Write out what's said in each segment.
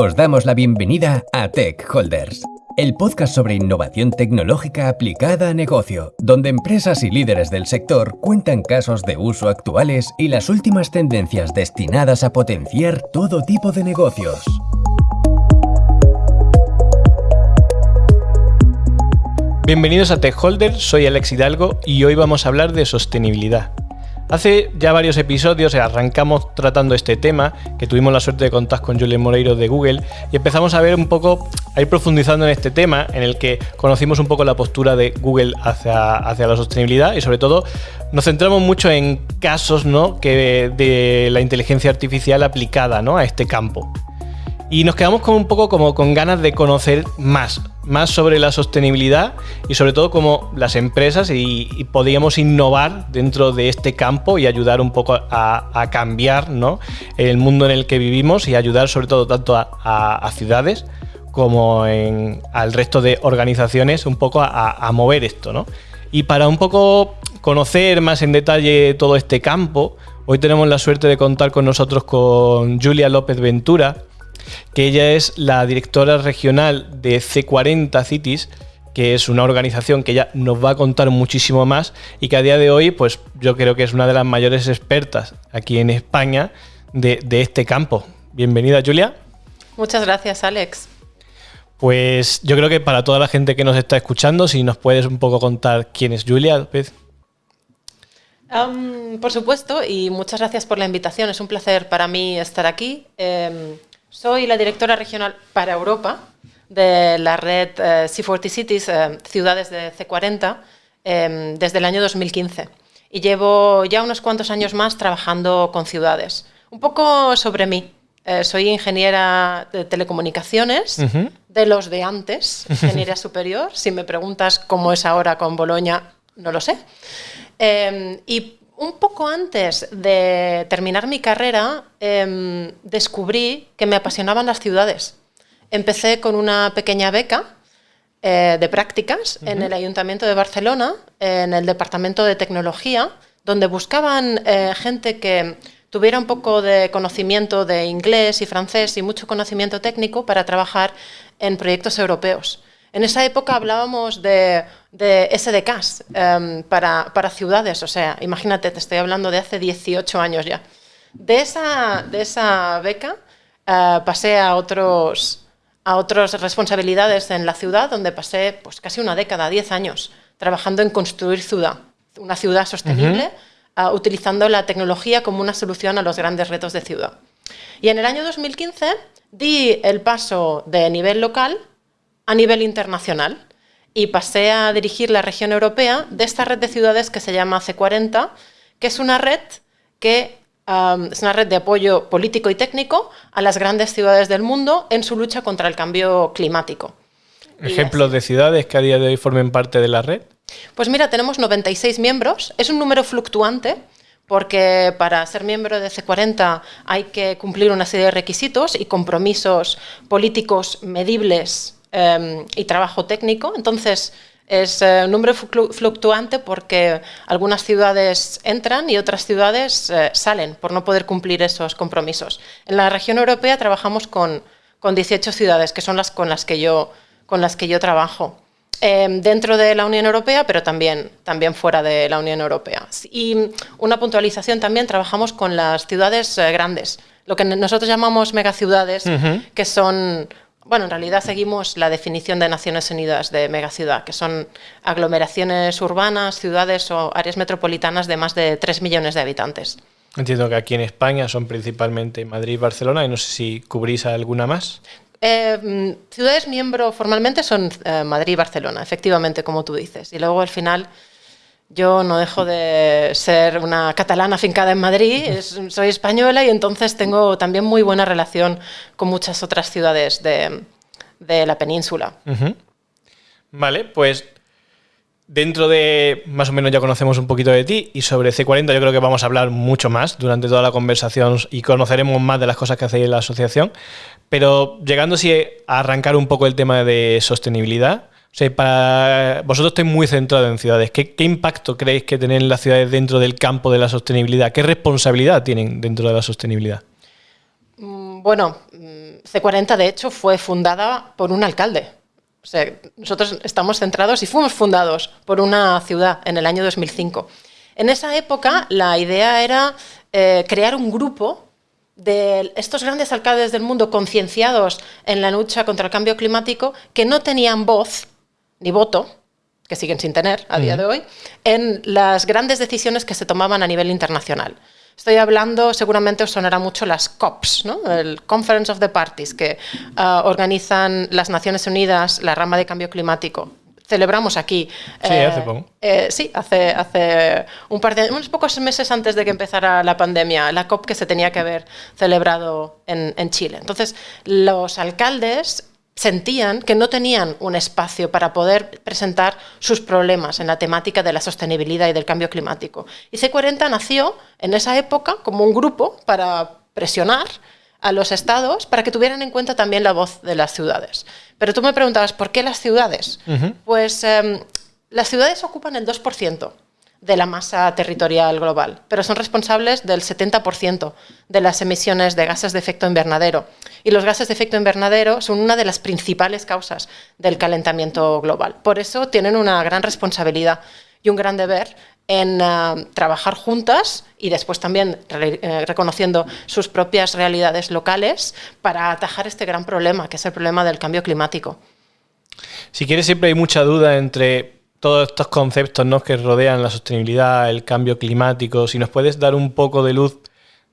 Os damos la bienvenida a Tech Holders, el podcast sobre innovación tecnológica aplicada a negocio, donde empresas y líderes del sector cuentan casos de uso actuales y las últimas tendencias destinadas a potenciar todo tipo de negocios. Bienvenidos a Tech Holders, soy Alex Hidalgo y hoy vamos a hablar de sostenibilidad. Hace ya varios episodios arrancamos tratando este tema, que tuvimos la suerte de contar con Julien Moreiro de Google, y empezamos a ver un poco, a ir profundizando en este tema, en el que conocimos un poco la postura de Google hacia, hacia la sostenibilidad y sobre todo nos centramos mucho en casos ¿no? que de la inteligencia artificial aplicada ¿no? a este campo. Y nos quedamos con un poco como con ganas de conocer más, más sobre la sostenibilidad y sobre todo cómo las empresas y, podíamos innovar dentro de este campo y ayudar un poco a, cambiar ¿no? el mundo en el que vivimos y ayudar sobre todo tanto a, ciudades como en, al resto de organizaciones un poco a, mover esto. ¿no? Y para un poco conocer más en detalle todo este campo, hoy tenemos la suerte de contar con nosotros con Julia López Ventura, que ella es la directora regional de C40 Cities, que es una organización que ya nos va a contar muchísimo más y que a día de hoy, pues yo creo que es una de las mayores expertas aquí en España de, este campo. Bienvenida, Julia. Muchas gracias, Alex. Pues yo creo que para toda la gente que nos está escuchando, si nos puedes un poco contar quién es Julia López. por supuesto, y muchas gracias por la invitación. Es un placer para mí estar aquí. Em, soy la directora regional para Europa de la red eh, C40 Cities, eh, ciudades de C40, em, desde el año 2015. Y llevo ya unos cuantos años más trabajando con ciudades. Un poco sobre mí. Eh, soy ingeniera de telecomunicaciones, de los de antes, ingeniería superior. Si me preguntas cómo es ahora con Boloña, no lo sé. Y un poco antes de terminar mi carrera, em, descubrí que me apasionaban las ciudades. Empecé con una pequeña beca eh, de prácticas en el Ayuntamiento de Barcelona, en el Departamento de Tecnología, donde buscaban eh, gente que tuviera un poco de conocimiento de inglés y francés y mucho conocimiento técnico para trabajar en proyectos europeos. En esa época hablábamos de, SDKs em, para, ciudades, o sea, imagínate, te estoy hablando de hace 18 años ya. De esa, de esa beca eh, pasé a, otros, a otras responsabilidades en la ciudad, donde pasé pues, casi una década, 10 años, trabajando en construir ciudad, una ciudad sostenible, eh, utilizando la tecnología como una solución a los grandes retos de ciudad. Y en el año 2015 di el paso de nivel local a nivel internacional y pasé a dirigir la región europea de esta red de ciudades que se llama C40, que es una red que es una red de apoyo político y técnico a las grandes ciudades del mundo en su lucha contra el cambio climático. ¿Ejemplos de ciudades que a día de hoy formen parte de la red? Pues mira, tenemos 96 miembros, es un número fluctuante, porque para ser miembro de C40 hay que cumplir una serie de requisitos y compromisos políticos medibles Em, y trabajo técnico. Entonces, es eh, un número fluctuante porque algunas ciudades entran y otras ciudades eh, salen por no poder cumplir esos compromisos. En la región europea trabajamos con, con 18 ciudades, que son las con las que yo, con las que yo trabajo. Em, dentro de la Unión Europea, pero también, también fuera de la Unión Europea. Y una puntualización también, trabajamos con las ciudades eh, grandes, lo que nosotros llamamos megaciudades, que son bueno, en realidad seguimos la definición de Naciones Unidas de megaciudad, que son aglomeraciones urbanas, ciudades o áreas metropolitanas de más de 3 millones de habitantes. Entiendo que aquí en España son principalmente Madrid y Barcelona, y no sé si cubrís alguna más. Eh, ciudades miembro formalmente son eh, Madrid y Barcelona, efectivamente, como tú dices. Y luego al final yo no dejo de ser una catalana fincada en Madrid, soy española y entonces tengo también muy buena relación con muchas otras ciudades de, la península. Vale, pues dentro de más o menos ya conocemos un poquito de ti y sobre C40 yo creo que vamos a hablar mucho más durante toda la conversación y conoceremos más de las cosas que hacéis en la asociación. Pero llegando a arrancar un poco el tema de sostenibilidad, o sea, para vosotros estáis muy centrados en ciudades. ¿Qué, impacto creéis que tienen las ciudades dentro del campo de la sostenibilidad? ¿Qué responsabilidad tienen dentro de la sostenibilidad? Mm, Bueno, C40 de hecho fue fundada por un alcalde. O sea, nosotros estamos centrados y fuimos fundados por una ciudad en el año 2005. En esa época la idea era eh, crear un grupo de estos grandes alcaldes del mundo concienciados en la lucha contra el cambio climático que no tenían voz ni voto, que siguen sin tener a día de hoy, en las grandes decisiones que se tomaban a nivel internacional. Estoy hablando, seguramente os sonará mucho las COPs, ¿no? el Conference of the Parties, que ah, organizan las Naciones Unidas, la rama de cambio climático. Celebramos aquí. Sí, hace poco. Eh, eh, sí, hace, hace un par de unos pocos meses antes de que empezara la pandemia, la COP que se tenía que haber celebrado en, en Chile. Entonces, los alcaldes sentían que no tenían un espacio para poder presentar sus problemas en la temática de la sostenibilidad y del cambio climático. Y C40 nació en esa época como un grupo para presionar a los estados para que tuvieran en cuenta también la voz de las ciudades. Pero tú me preguntabas, ¿por qué las ciudades? Pues em, las ciudades ocupan el 2% de la masa territorial global, pero son responsables del 70% de las emisiones de gases de efecto invernadero. Y los gases de efecto invernadero son una de las principales causas del calentamiento global. Por eso tienen una gran responsabilidad y un gran deber en eh, trabajar juntas y después también eh, reconociendo sus propias realidades locales para atajar este gran problema, que es el problema del cambio climático. Si quieres, siempre hay mucha duda entre todos estos conceptos ¿no? que rodean la sostenibilidad, el cambio climático, si nos puedes dar un poco de luz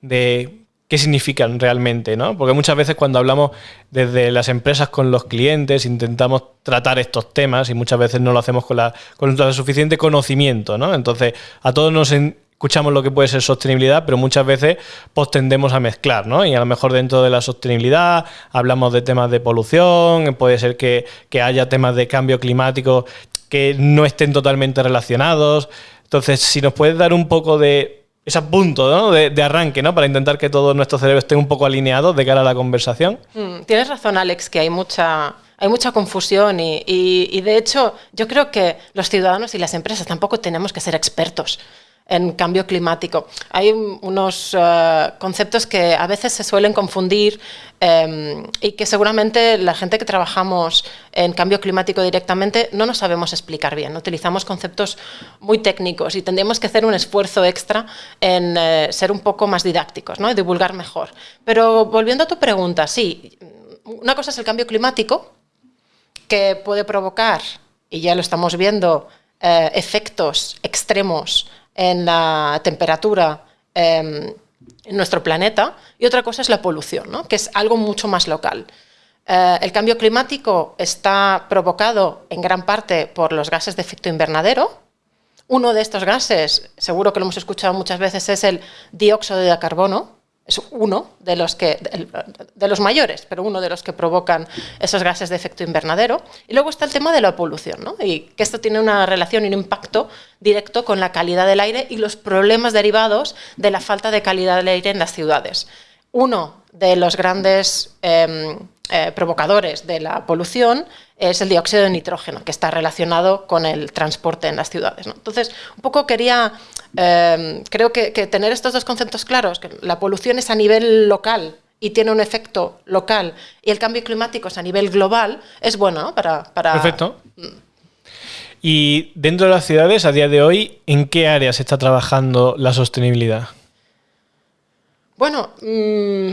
de qué significan realmente, ¿no? Porque muchas veces cuando hablamos desde las empresas con los clientes intentamos tratar estos temas y muchas veces no lo hacemos con, la, con el suficiente conocimiento, ¿no? Entonces, a todos nos escuchamos lo que puede ser sostenibilidad, pero muchas veces pues tendemos a mezclar, ¿no? Y a lo mejor dentro de la sostenibilidad hablamos de temas de polución, puede ser que, que haya temas de cambio climático que no estén totalmente relacionados. Entonces, si nos puedes dar un poco de ese punto ¿no? de, arranque, ¿no? Para intentar que todo nuestro cerebro esté un poco alineado de cara a la conversación. Mm, tienes razón, Alex, que hay mucha, hay mucha confusión y, y, de hecho yo creo que los ciudadanos y las empresas tampoco tenemos que ser expertos en cambio climático. Hay unos eh, conceptos que a veces se suelen confundir em, y que seguramente la gente que trabajamos en cambio climático directamente no nos sabemos explicar bien. Utilizamos conceptos muy técnicos y tendríamos que hacer un esfuerzo extra en eh, ser un poco más didácticos ¿no? y divulgar mejor. Pero volviendo a tu pregunta, sí, una cosa es el cambio climático que puede provocar, y ya lo estamos viendo, eh, efectos extremos en la temperatura em, en nuestro planeta y otra cosa es la polución, ¿no? que es algo mucho más local. Eh, el cambio climático está provocado en gran parte por los gases de efecto invernadero. Uno de estos gases, seguro que lo hemos escuchado muchas veces, es el dióxido de carbono, es uno de los, que, de los mayores, pero uno de los que provocan esos gases de efecto invernadero. Y luego está el tema de la polución, ¿no? y que esto tiene una relación y un impacto directo con la calidad del aire y los problemas derivados de la falta de calidad del aire en las ciudades. Uno de los grandes em, eh, provocadores de la polución es el dióxido de nitrógeno, que está relacionado con el transporte en las ciudades. Entonces, un poco quería, em, creo que, tener estos dos conceptos claros, que la polución es a nivel local y tiene un efecto local, y el cambio climático es a nivel global, es bueno para, para... Perfecto. Mm. Y dentro de las ciudades, a día de hoy, ¿en qué áreas está trabajando la sostenibilidad? Bueno, mm,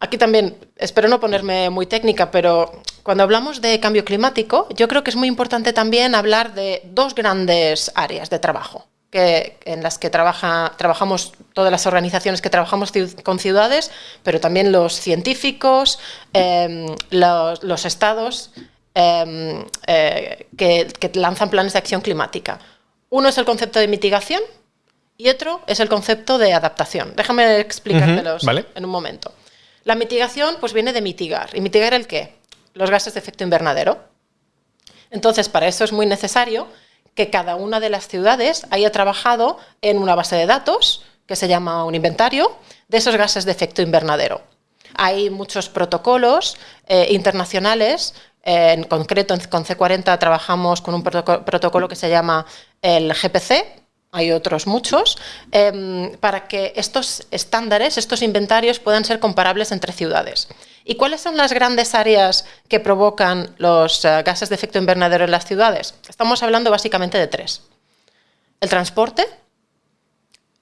aquí también, espero no ponerme muy técnica, pero cuando hablamos de cambio climático, yo creo que es muy importante también hablar de dos grandes áreas de trabajo. Que, en las que trabaja, trabajamos todas las organizaciones que trabajamos con ciudades, pero también los científicos, em, los, estados em, eh, que, lanzan planes de acción climática. Uno es el concepto de mitigación y otro es el concepto de adaptación. Déjame explicártelos en un momento. La mitigación pues viene de mitigar. ¿Y mitigar el qué? Los gases de efecto invernadero. Entonces, para eso es muy necesario que cada una de las ciudades haya trabajado en una base de datos, que se llama un inventario, de esos gases de efecto invernadero. Hay muchos protocolos eh, internacionales, eh, en concreto con C40 trabajamos con un protocolo que se llama el GPC, hay otros muchos, em, para que estos estándares, estos inventarios puedan ser comparables entre ciudades. ¿Y cuáles son las grandes áreas que provocan los eh, gases de efecto invernadero en las ciudades? Estamos hablando básicamente de tres. El transporte,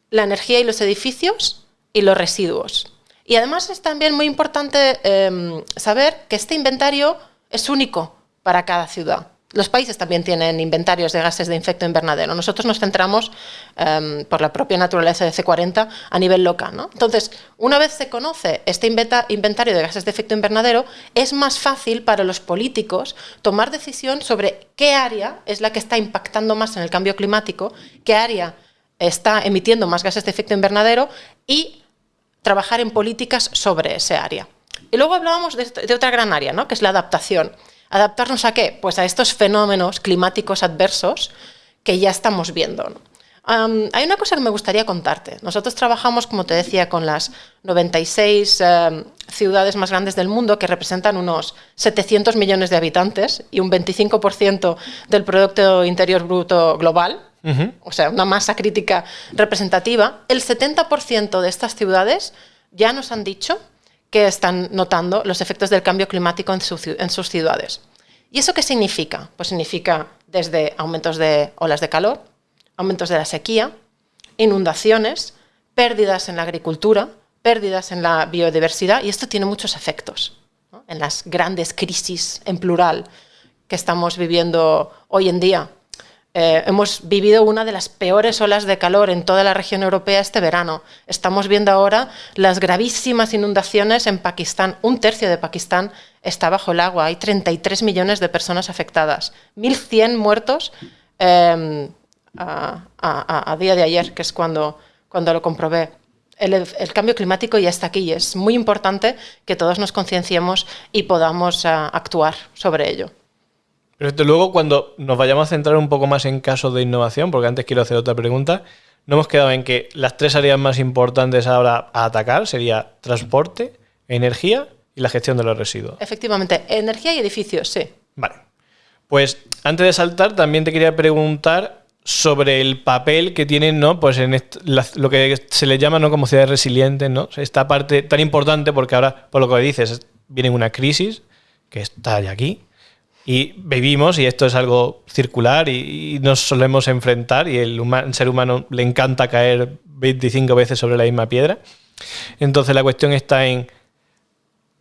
la energía y los edificios y los residuos. Y además es también muy importante em, saber que este inventario es único para cada ciudad. Los países también tienen inventarios de gases de efecto invernadero. Nosotros nos centramos, em, por la propia naturaleza de C40, a nivel local. Entonces, una vez se conoce este inventario de gases de efecto invernadero, es más fácil para los políticos tomar decisión sobre qué área es la que está impactando más en el cambio climático, qué área está emitiendo más gases de efecto invernadero y trabajar en políticas sobre ese área. Y luego hablábamos de, de otra gran área, ¿no? que es la adaptación. ¿Adaptarnos a qué? Pues a estos fenómenos climáticos adversos que ya estamos viendo. hay una cosa que me gustaría contarte. Nosotros trabajamos, como te decía, con las 96 em, ciudades más grandes del mundo, que representan unos 700 millones de habitantes y un 25% del Producto Interior Bruto global, o sea, una masa crítica representativa. El 70% de estas ciudades ya nos han dicho que están notando los efectos del cambio climático en, sus ciudades. ¿Y eso qué significa? Pues significa desde aumentos de olas de calor, aumentos de la sequía, inundaciones, pérdidas en la agricultura, pérdidas en la biodiversidad, y esto tiene muchos efectos en las grandes crisis en plural que estamos viviendo hoy en día eh, hemos vivido una de las peores olas de calor en toda la región europea este verano. Estamos viendo ahora las gravísimas inundaciones en Pakistán. Un tercio de Pakistán está bajo el agua. Hay 33 millones de personas afectadas. 1.100 muertos em, a, día de ayer, que es cuando, cuando lo comprobé. El, cambio climático ya está aquí y es muy importante que todos nos concienciemos y podamos ah, actuar sobre ello. Pero luego, cuando nos vayamos a centrar un poco más en casos de innovación, porque antes quiero hacer otra pregunta, no hemos quedado en que las tres áreas más importantes ahora a atacar sería transporte, energía y la gestión de los residuos. Efectivamente, energía y edificios, sí. Vale. Pues antes de saltar, también te quería preguntar sobre el papel que tienen, ¿no? Pues en lo que se le llama, ¿no? Como ciudades resilientes, ¿no? Esta parte tan importante porque ahora, por lo que dices, viene una crisis que está ya aquí y vivimos, y esto es algo circular, y, nos solemos enfrentar, y el, ser humano le encanta caer 25 veces sobre la misma piedra. Entonces la cuestión está en,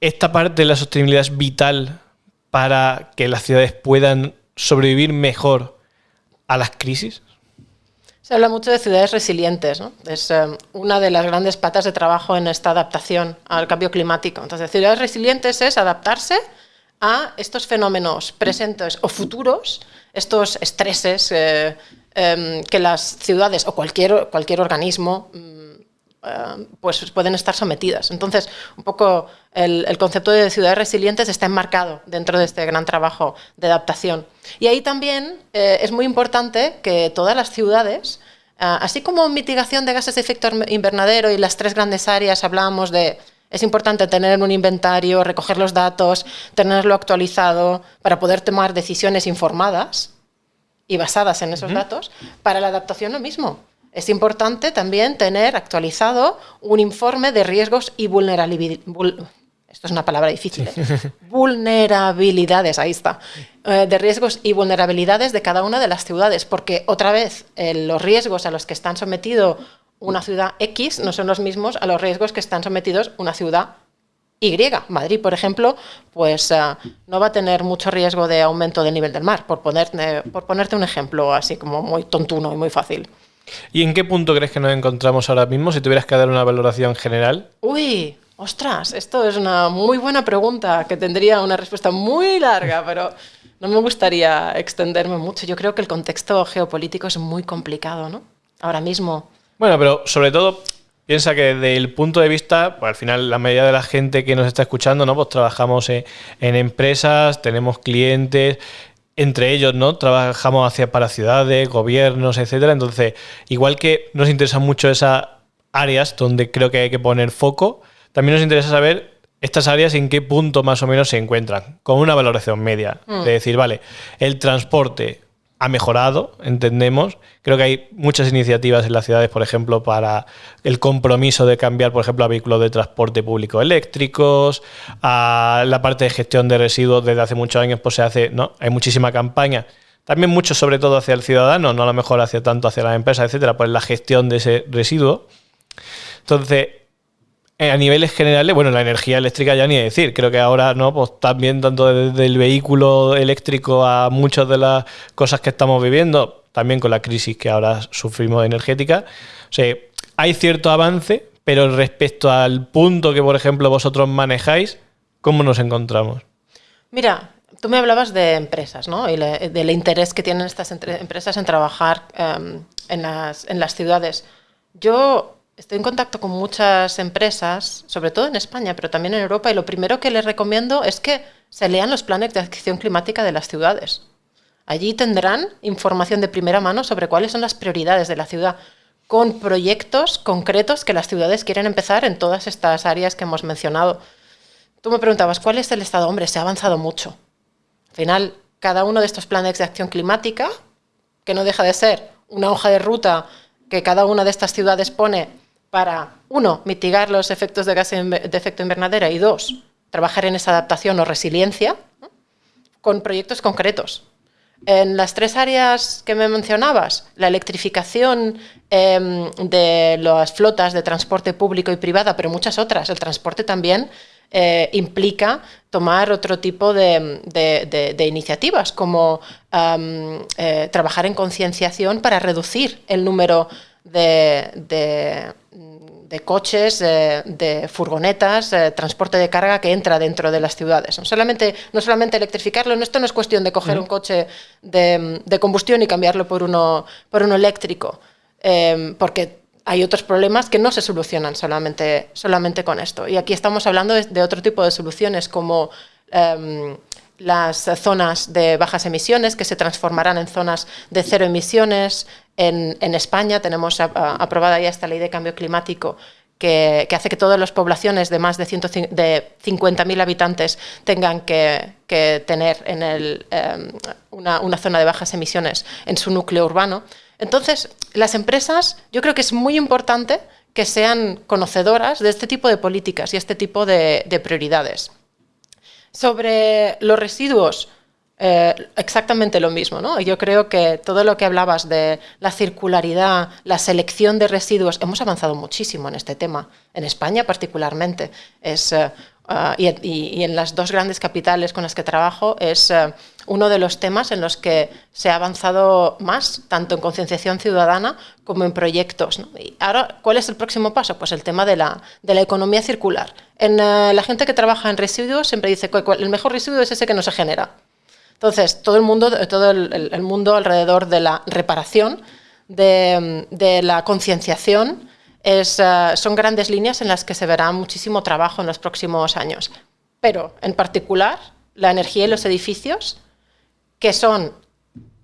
¿esta parte de la sostenibilidad es vital para que las ciudades puedan sobrevivir mejor a las crisis? Se habla mucho de ciudades resilientes, ¿no? es eh, una de las grandes patas de trabajo en esta adaptación al cambio climático. Entonces, ciudades resilientes es adaptarse a estos fenómenos presentes o futuros, estos estreses eh, em, que las ciudades o cualquier, cualquier organismo mm, eh, pues pueden estar sometidas. Entonces, un poco el, concepto de ciudades resilientes está enmarcado dentro de este gran trabajo de adaptación. Y ahí también eh, es muy importante que todas las ciudades, así como mitigación de gases de efecto invernadero y las tres grandes áreas hablábamos de es importante tener un inventario, recoger los datos, tenerlo actualizado para poder tomar decisiones informadas y basadas en esos datos. Para la adaptación lo mismo. Es importante también tener actualizado un informe de riesgos y vulnerabilidades. esto es una palabra difícil. ¿eh? vulnerabilidades, ahí está. Eh, de riesgos y vulnerabilidades de cada una de las ciudades, porque otra vez eh, los riesgos a los que están sometidos una ciudad X no son los mismos a los riesgos que están sometidos una ciudad Y. Madrid, por ejemplo, pues eh, no va a tener mucho riesgo de aumento del nivel del mar, por, ponerte, por ponerte un ejemplo así como muy tontuno y muy fácil. ¿Y en qué punto crees que nos encontramos ahora mismo si tuvieras que dar una valoración general? Uy, ostras, esto es una muy buena pregunta que tendría una respuesta muy larga, pero no me gustaría extenderme mucho. Yo creo que el contexto geopolítico es muy complicado, ¿no? Ahora mismo bueno, pero sobre todo piensa que desde el punto de vista, pues al final la mayoría de la gente que nos está escuchando, ¿no? Pues trabajamos en, empresas, tenemos clientes, entre ellos, ¿no? Trabajamos hacia para ciudades, gobiernos, etcétera. Entonces, igual que nos interesan mucho esas áreas donde creo que hay que poner foco, también nos interesa saber estas áreas en qué punto más o menos se encuentran, con una valoración media. Mm. De decir, vale, el transporte ha mejorado, entendemos. Creo que hay muchas iniciativas en las ciudades, por ejemplo, para el compromiso de cambiar, por ejemplo, a vehículos de transporte público eléctricos, a la parte de gestión de residuos desde hace muchos años, pues se hace, ¿no? Hay muchísima campaña. También mucho, sobre todo, hacia el ciudadano, no a lo mejor hacia tanto hacia las empresas, etcétera, pues la gestión de ese residuo. Entonces, a niveles generales, bueno, la energía eléctrica ya ni decir. Creo que ahora, ¿no? Pues también tanto desde el vehículo eléctrico a muchas de las cosas que estamos viviendo, también con la crisis que ahora sufrimos energética. O sea, hay cierto avance, pero respecto al punto que, por ejemplo, vosotros manejáis, ¿cómo nos encontramos? Mira, tú me hablabas de empresas, ¿no? Y del interés que tienen estas empresas en trabajar em, en, las, en las ciudades. Yo Estoy en contacto con muchas empresas, sobre todo en España, pero también en Europa, y lo primero que les recomiendo es que se lean los planes de acción climática de las ciudades. Allí tendrán información de primera mano sobre cuáles son las prioridades de la ciudad, con proyectos concretos que las ciudades quieren empezar en todas estas áreas que hemos mencionado. Tú me preguntabas, ¿cuál es el estado? Hombre, se ha avanzado mucho. Al final, cada uno de estos planes de acción climática, que no deja de ser una hoja de ruta que cada una de estas ciudades pone para, uno, mitigar los efectos de gas de efecto invernadero y dos, trabajar en esa adaptación o resiliencia con proyectos concretos. En las tres áreas que me mencionabas, la electrificación em, de las flotas de transporte público y privada, pero muchas otras, el transporte también eh, implica tomar otro tipo de, iniciativas, como eh, trabajar en concienciación para reducir el número de, coches, de, furgonetas, transporte de carga que entra dentro de las ciudades. No solamente, no solamente electrificarlo, esto no es cuestión de coger un coche de, combustión y cambiarlo por uno, por uno eléctrico, em, porque hay otros problemas que no se solucionan solamente, solamente con esto. Y aquí estamos hablando de, otro tipo de soluciones como... Em, las zonas de bajas emisiones que se transformarán en zonas de cero emisiones. En, España tenemos aprobada ya esta ley de cambio climático que, hace que todas las poblaciones de más de, de 50.000 habitantes tengan que, tener en el, em, una zona de bajas emisiones en su núcleo urbano. Entonces, las empresas, yo creo que es muy importante que sean conocedoras de este tipo de políticas y este tipo de prioridades. Sobre los residuos, eh, exactamente lo mismo, ¿no? Yo creo que todo lo que hablabas de la circularidad, la selección de residuos, hemos avanzado muchísimo en este tema, en España particularmente. Es, eh, ah, y, en las dos grandes capitales con las que trabajo es eh, uno de los temas en los que se ha avanzado más, tanto en concienciación ciudadana como en proyectos. Y ahora, ¿cuál es el próximo paso? Pues el tema de la, de la economía circular. En, eh, la gente que trabaja en residuos siempre dice que el mejor residuo es ese que no se genera. Entonces, todo el mundo, todo el, mundo alrededor de la reparación, de, la concienciación, eh, son grandes líneas en las que se verá muchísimo trabajo en los próximos años. Pero, en particular, la energía y los edificios que son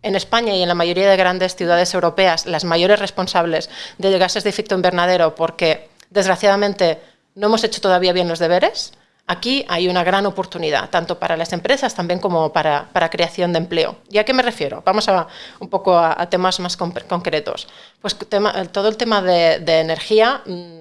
en España y en la mayoría de grandes ciudades europeas las mayores responsables de gases de efecto invernadero porque desgraciadamente no hemos hecho todavía bien los deberes, aquí hay una gran oportunidad, tanto para las empresas también como para, creación de empleo. ¿Y a qué me refiero? Vamos a, un poco a, temas más concretos. Pues todo el tema de, energía mm,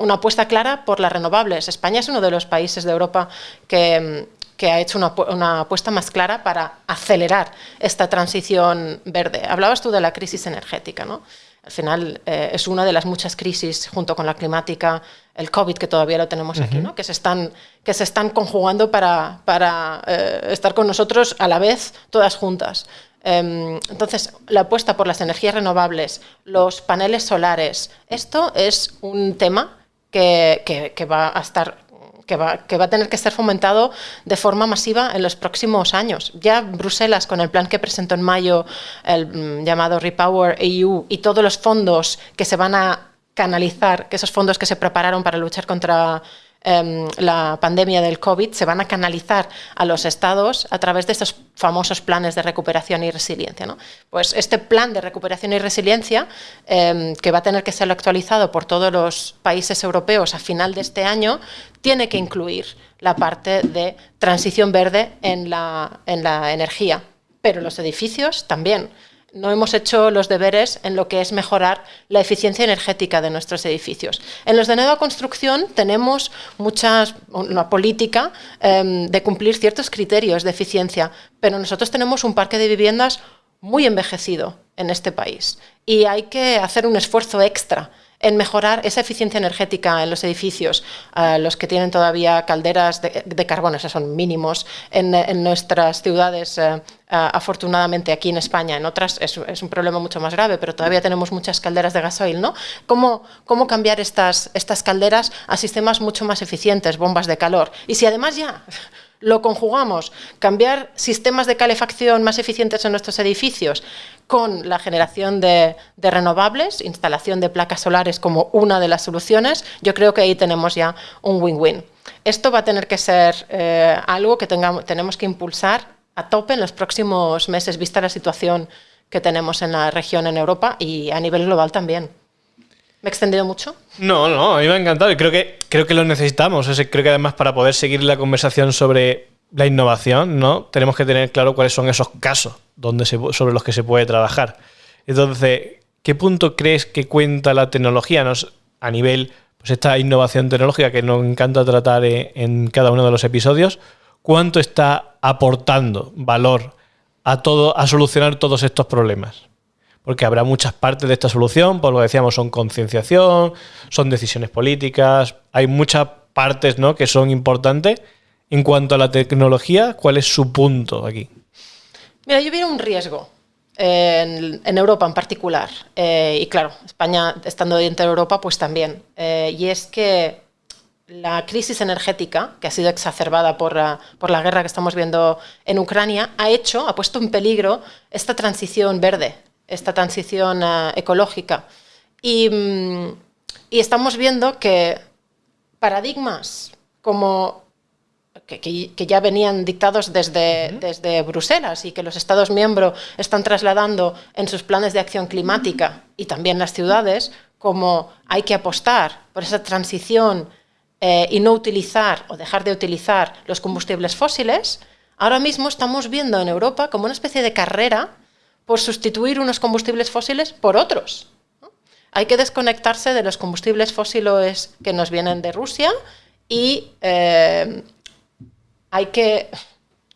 una apuesta clara por las renovables. España es uno de los países de Europa que, que ha hecho una, apuesta más clara para acelerar esta transición verde. Hablabas tú de la crisis energética, ¿no? Al final eh, es una de las muchas crisis junto con la climática, el COVID que todavía lo tenemos aquí, ¿no? que, se están, que se están conjugando para, para eh, estar con nosotros a la vez, todas juntas. Em, entonces, la apuesta por las energías renovables, los paneles solares, esto es un tema que, que, que va a estar que va, a tener que ser fomentado de forma masiva en los próximos años. Ya Bruselas, con el plan que presentó en mayo, el mm, llamado Repower EU, y todos los fondos que se van a canalizar, que esos fondos que se prepararon para luchar contra Em, la pandemia del COVID se van a canalizar a los estados a través de estos famosos planes de recuperación y resiliencia. ¿no? Pues este plan de recuperación y resiliencia, em, que va a tener que ser actualizado por todos los países europeos a final de este año, tiene que incluir la parte de transición verde en la, en la energía. pero los edificios también no hemos hecho los deberes en lo que es mejorar la eficiencia energética de nuestros edificios. En los de nueva construcción tenemos muchas, una política em, de cumplir ciertos criterios de eficiencia, pero nosotros tenemos un parque de viviendas muy envejecido en este país y hay que hacer un esfuerzo extra en mejorar esa eficiencia energética en los edificios, los que tienen todavía calderas de, carbón, esos son mínimos en, nuestras ciudades, eh, afortunadamente aquí en España, en otras es, un problema mucho más grave, pero todavía tenemos muchas calderas de gasoil, ¿no? ¿Cómo, cómo cambiar estas, estas calderas a sistemas mucho más eficientes, bombas de calor? Y si además ya lo conjugamos, cambiar sistemas de calefacción más eficientes en nuestros edificios con la generación de, renovables, instalación de placas solares como una de las soluciones, yo creo que ahí tenemos ya un win-win. Esto va a tener que ser eh, algo que tengamos, tenemos que impulsar a tope en los próximos meses, vista la situación que tenemos en la región en Europa y a nivel global también. ¿Me he extendido mucho? No, no, a mí me ha encantado y creo que, creo que lo necesitamos. creo que además para poder seguir la conversación sobre la innovación, ¿no? Tenemos que tener claro cuáles son esos casos donde sobre los que se puede trabajar. Entonces, ¿qué punto crees que cuenta la tecnología a nivel, pues esta innovación tecnológica que nos encanta tratar en, cada uno de los episodios? ¿Cuánto está aportando valor a todo, a solucionar todos estos problemas? Porque habrá muchas partes de esta solución, por lo que decíamos, son concienciación, son decisiones políticas, hay muchas partes ¿no? que son importantes. En cuanto a la tecnología, ¿cuál es su punto aquí? Mira, yo veo un riesgo en, Europa en particular, eh, y claro, España estando dentro de Europa, pues también, eh, y es que la crisis energética, que ha sido exacerbada por, por, la guerra que estamos viendo en Ucrania, ha hecho, ha puesto en peligro esta transición verde esta transición eh, ecológica. Mm, y, estamos viendo que paradigmas como que, ya venían dictados desde, desde, Bruselas y que los Estados miembros están trasladando en sus planes de acción climática y también las ciudades, como hay que apostar por esa transición eh, y no utilizar o dejar de utilizar los combustibles fósiles, ahora mismo estamos viendo en Europa como una especie de carrera por sustituir unos combustibles fósiles por otros. Hay que desconectarse de los combustibles fósiles que nos vienen de Rusia y eh, hay que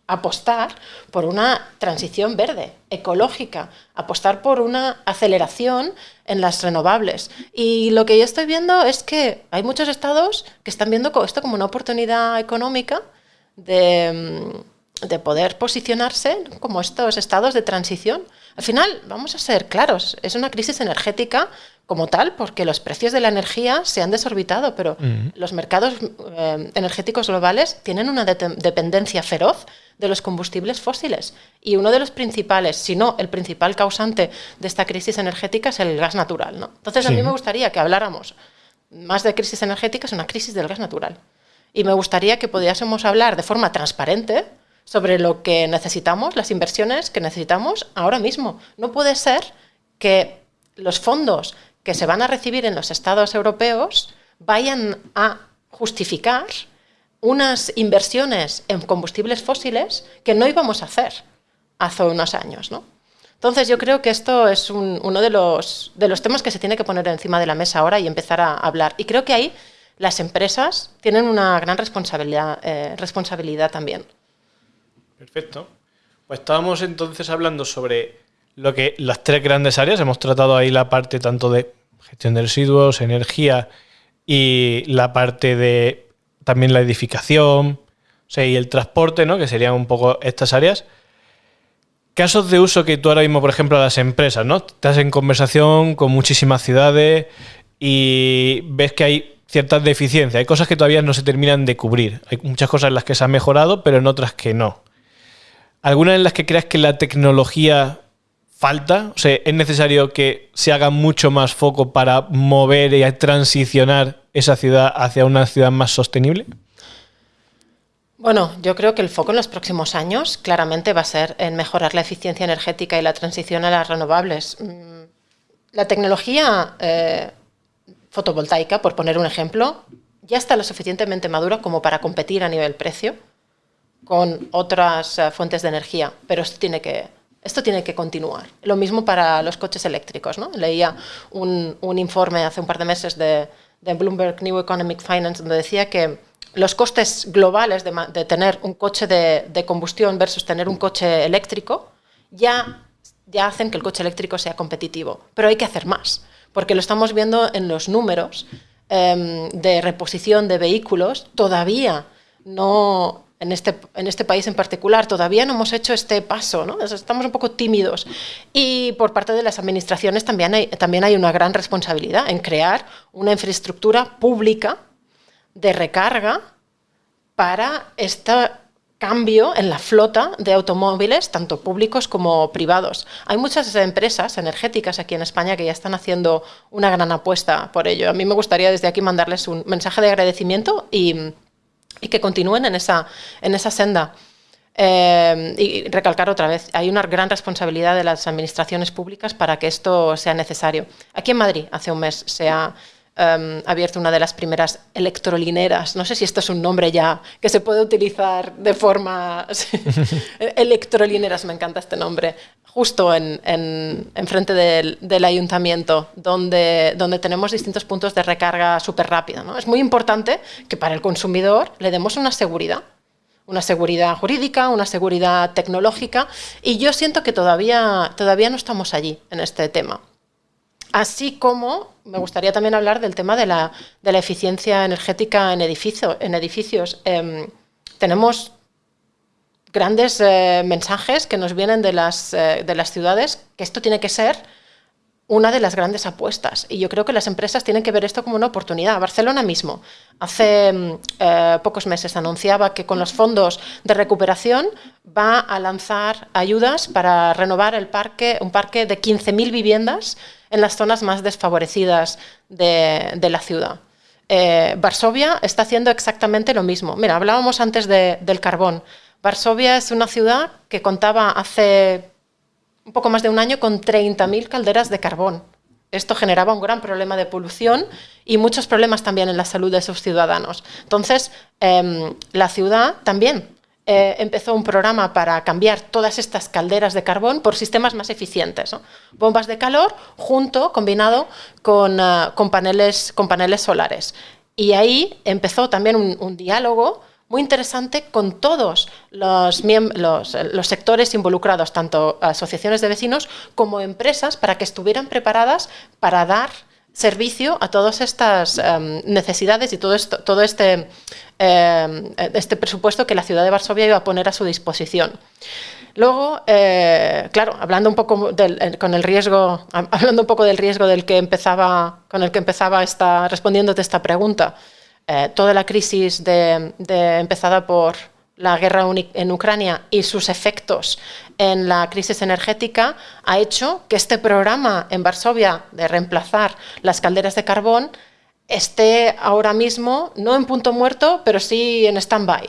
apostar por una transición verde, ecológica, apostar por una aceleración en las renovables. Y lo que yo estoy viendo es que hay muchos estados que están viendo esto como una oportunidad económica de de poder posicionarse como estos estados de transición. Al final, vamos a ser claros, es una crisis energética como tal, porque los precios de la energía se han desorbitado, pero los mercados eh, energéticos globales tienen una dependencia feroz de los combustibles fósiles. Y uno de los principales, si no el principal causante de esta crisis energética es el gas natural. ¿no? Entonces, a mí me gustaría que habláramos más de crisis energética, es una crisis del gas natural. Y me gustaría que pudiésemos hablar de forma transparente sobre lo que necesitamos, las inversiones que necesitamos ahora mismo. No puede ser que los fondos que se van a recibir en los estados europeos vayan a justificar unas inversiones en combustibles fósiles que no íbamos a hacer hace unos años. ¿no? Entonces yo creo que esto es uno de los, de los temas que se tiene que poner encima de la mesa ahora y empezar a hablar. Y creo que ahí las empresas tienen una gran responsabilidad, eh, responsabilidad también. Perfecto. Pues estábamos entonces hablando sobre lo que las tres grandes áreas. Hemos tratado ahí la parte tanto de gestión de residuos, energía y la parte de también la edificación y el transporte, ¿no? que serían un poco estas áreas. Casos de uso que tú ahora mismo, por ejemplo, a las empresas, ¿no? Estás en conversación con muchísimas ciudades y ves que hay ciertas deficiencias, hay cosas que todavía no se terminan de cubrir. Hay muchas cosas en las que se ha mejorado, pero en otras que no. ¿Alguna en las que creas que la tecnología falta? O sea, ¿es necesario que se haga mucho más foco para mover y transicionar esa ciudad hacia una ciudad más sostenible? Bueno, yo creo que el foco en los próximos años claramente va a ser en mejorar la eficiencia energética y la transición a las renovables. Mm, la tecnología eh, fotovoltaica, por poner un ejemplo, ya está lo suficientemente madura como para competir a nivel precio con otras eh, fuentes de energía, pero esto tiene que, Esto tiene que continuar. Lo mismo para los coches eléctricos. ¿no? Leía un, informe hace un par de meses de, Bloomberg New Economic Finance donde decía que los costes globales de, tener un coche de, combustión versus tener un coche eléctrico ya, ya hacen que el coche eléctrico sea competitivo. Pero hay que hacer más, porque lo estamos viendo en los números em, de reposición de vehículos. Todavía no, en este, en este país en particular, todavía no hemos hecho este paso, ¿no? estamos un poco tímidos. Y por parte de las administraciones también hay, también hay una gran responsabilidad en crear una infraestructura pública de recarga para este cambio en la flota de automóviles, tanto públicos como privados. Hay muchas empresas energéticas aquí en España que ya están haciendo una gran apuesta por ello. A mí me gustaría desde aquí mandarles un mensaje de agradecimiento y y que continúen en esa, en esa senda. Eh, y recalcar otra vez, hay una gran responsabilidad de las administraciones públicas para que esto sea necesario. Aquí en Madrid, hace un mes, se ha em, abierto una de las primeras electrolineras. No sé si esto es un nombre ya que se puede utilizar de forma... electrolineras, me encanta este nombre. Justo en, en, frente del, ayuntamiento, donde, donde tenemos distintos puntos de recarga súper rápida. ¿no? Es muy importante que para el consumidor le demos una seguridad una seguridad jurídica, una seguridad tecnológica, y yo siento que todavía, todavía no estamos allí en este tema. Así como me gustaría también hablar del tema de la, de la eficiencia energética en, en edificios. Em, tenemos grandes eh, mensajes que nos vienen de las, eh, de las ciudades, que esto tiene que ser una de las grandes apuestas. Y yo creo que las empresas tienen que ver esto como una oportunidad. Barcelona mismo, hace mm, eh, pocos meses, anunciaba que con los fondos de recuperación va a lanzar ayudas para renovar el parque, un parque de 15.000 viviendas en las zonas más desfavorecidas de, la ciudad. Varsovia está haciendo exactamente lo mismo. Mira, hablábamos antes del carbón. Varsovia es una ciudad que contaba hace un poco más de un año con 30.000 calderas de carbón. Esto generaba un gran problema de polución y muchos problemas también en la salud de sus ciudadanos. Entonces, em, la ciudad también eh, empezó un programa para cambiar todas estas calderas de carbón por sistemas más eficientes. Bombas de calor junto, combinado con, eh, paneles, con paneles solares. Y ahí empezó también un diálogo muy interesante con todos los, los, sectores involucrados, tanto asociaciones de vecinos como empresas, para que estuvieran preparadas para dar servicio a todas estas em, necesidades y todo, esto, todo este, em, este presupuesto que la ciudad de Varsovia iba a poner a su disposición. Luego, eh, claro, hablando un poco del, eh, con el riesgo, hablando un poco del riesgo del que empezaba, con el que empezaba esta, respondiéndote esta pregunta, eh, toda la crisis empezada por la guerra en Ucrania y sus efectos en la crisis energética ha hecho que este programa en Varsovia de reemplazar las calderas de carbón esté ahora mismo no en punto muerto, pero sí en stand-by,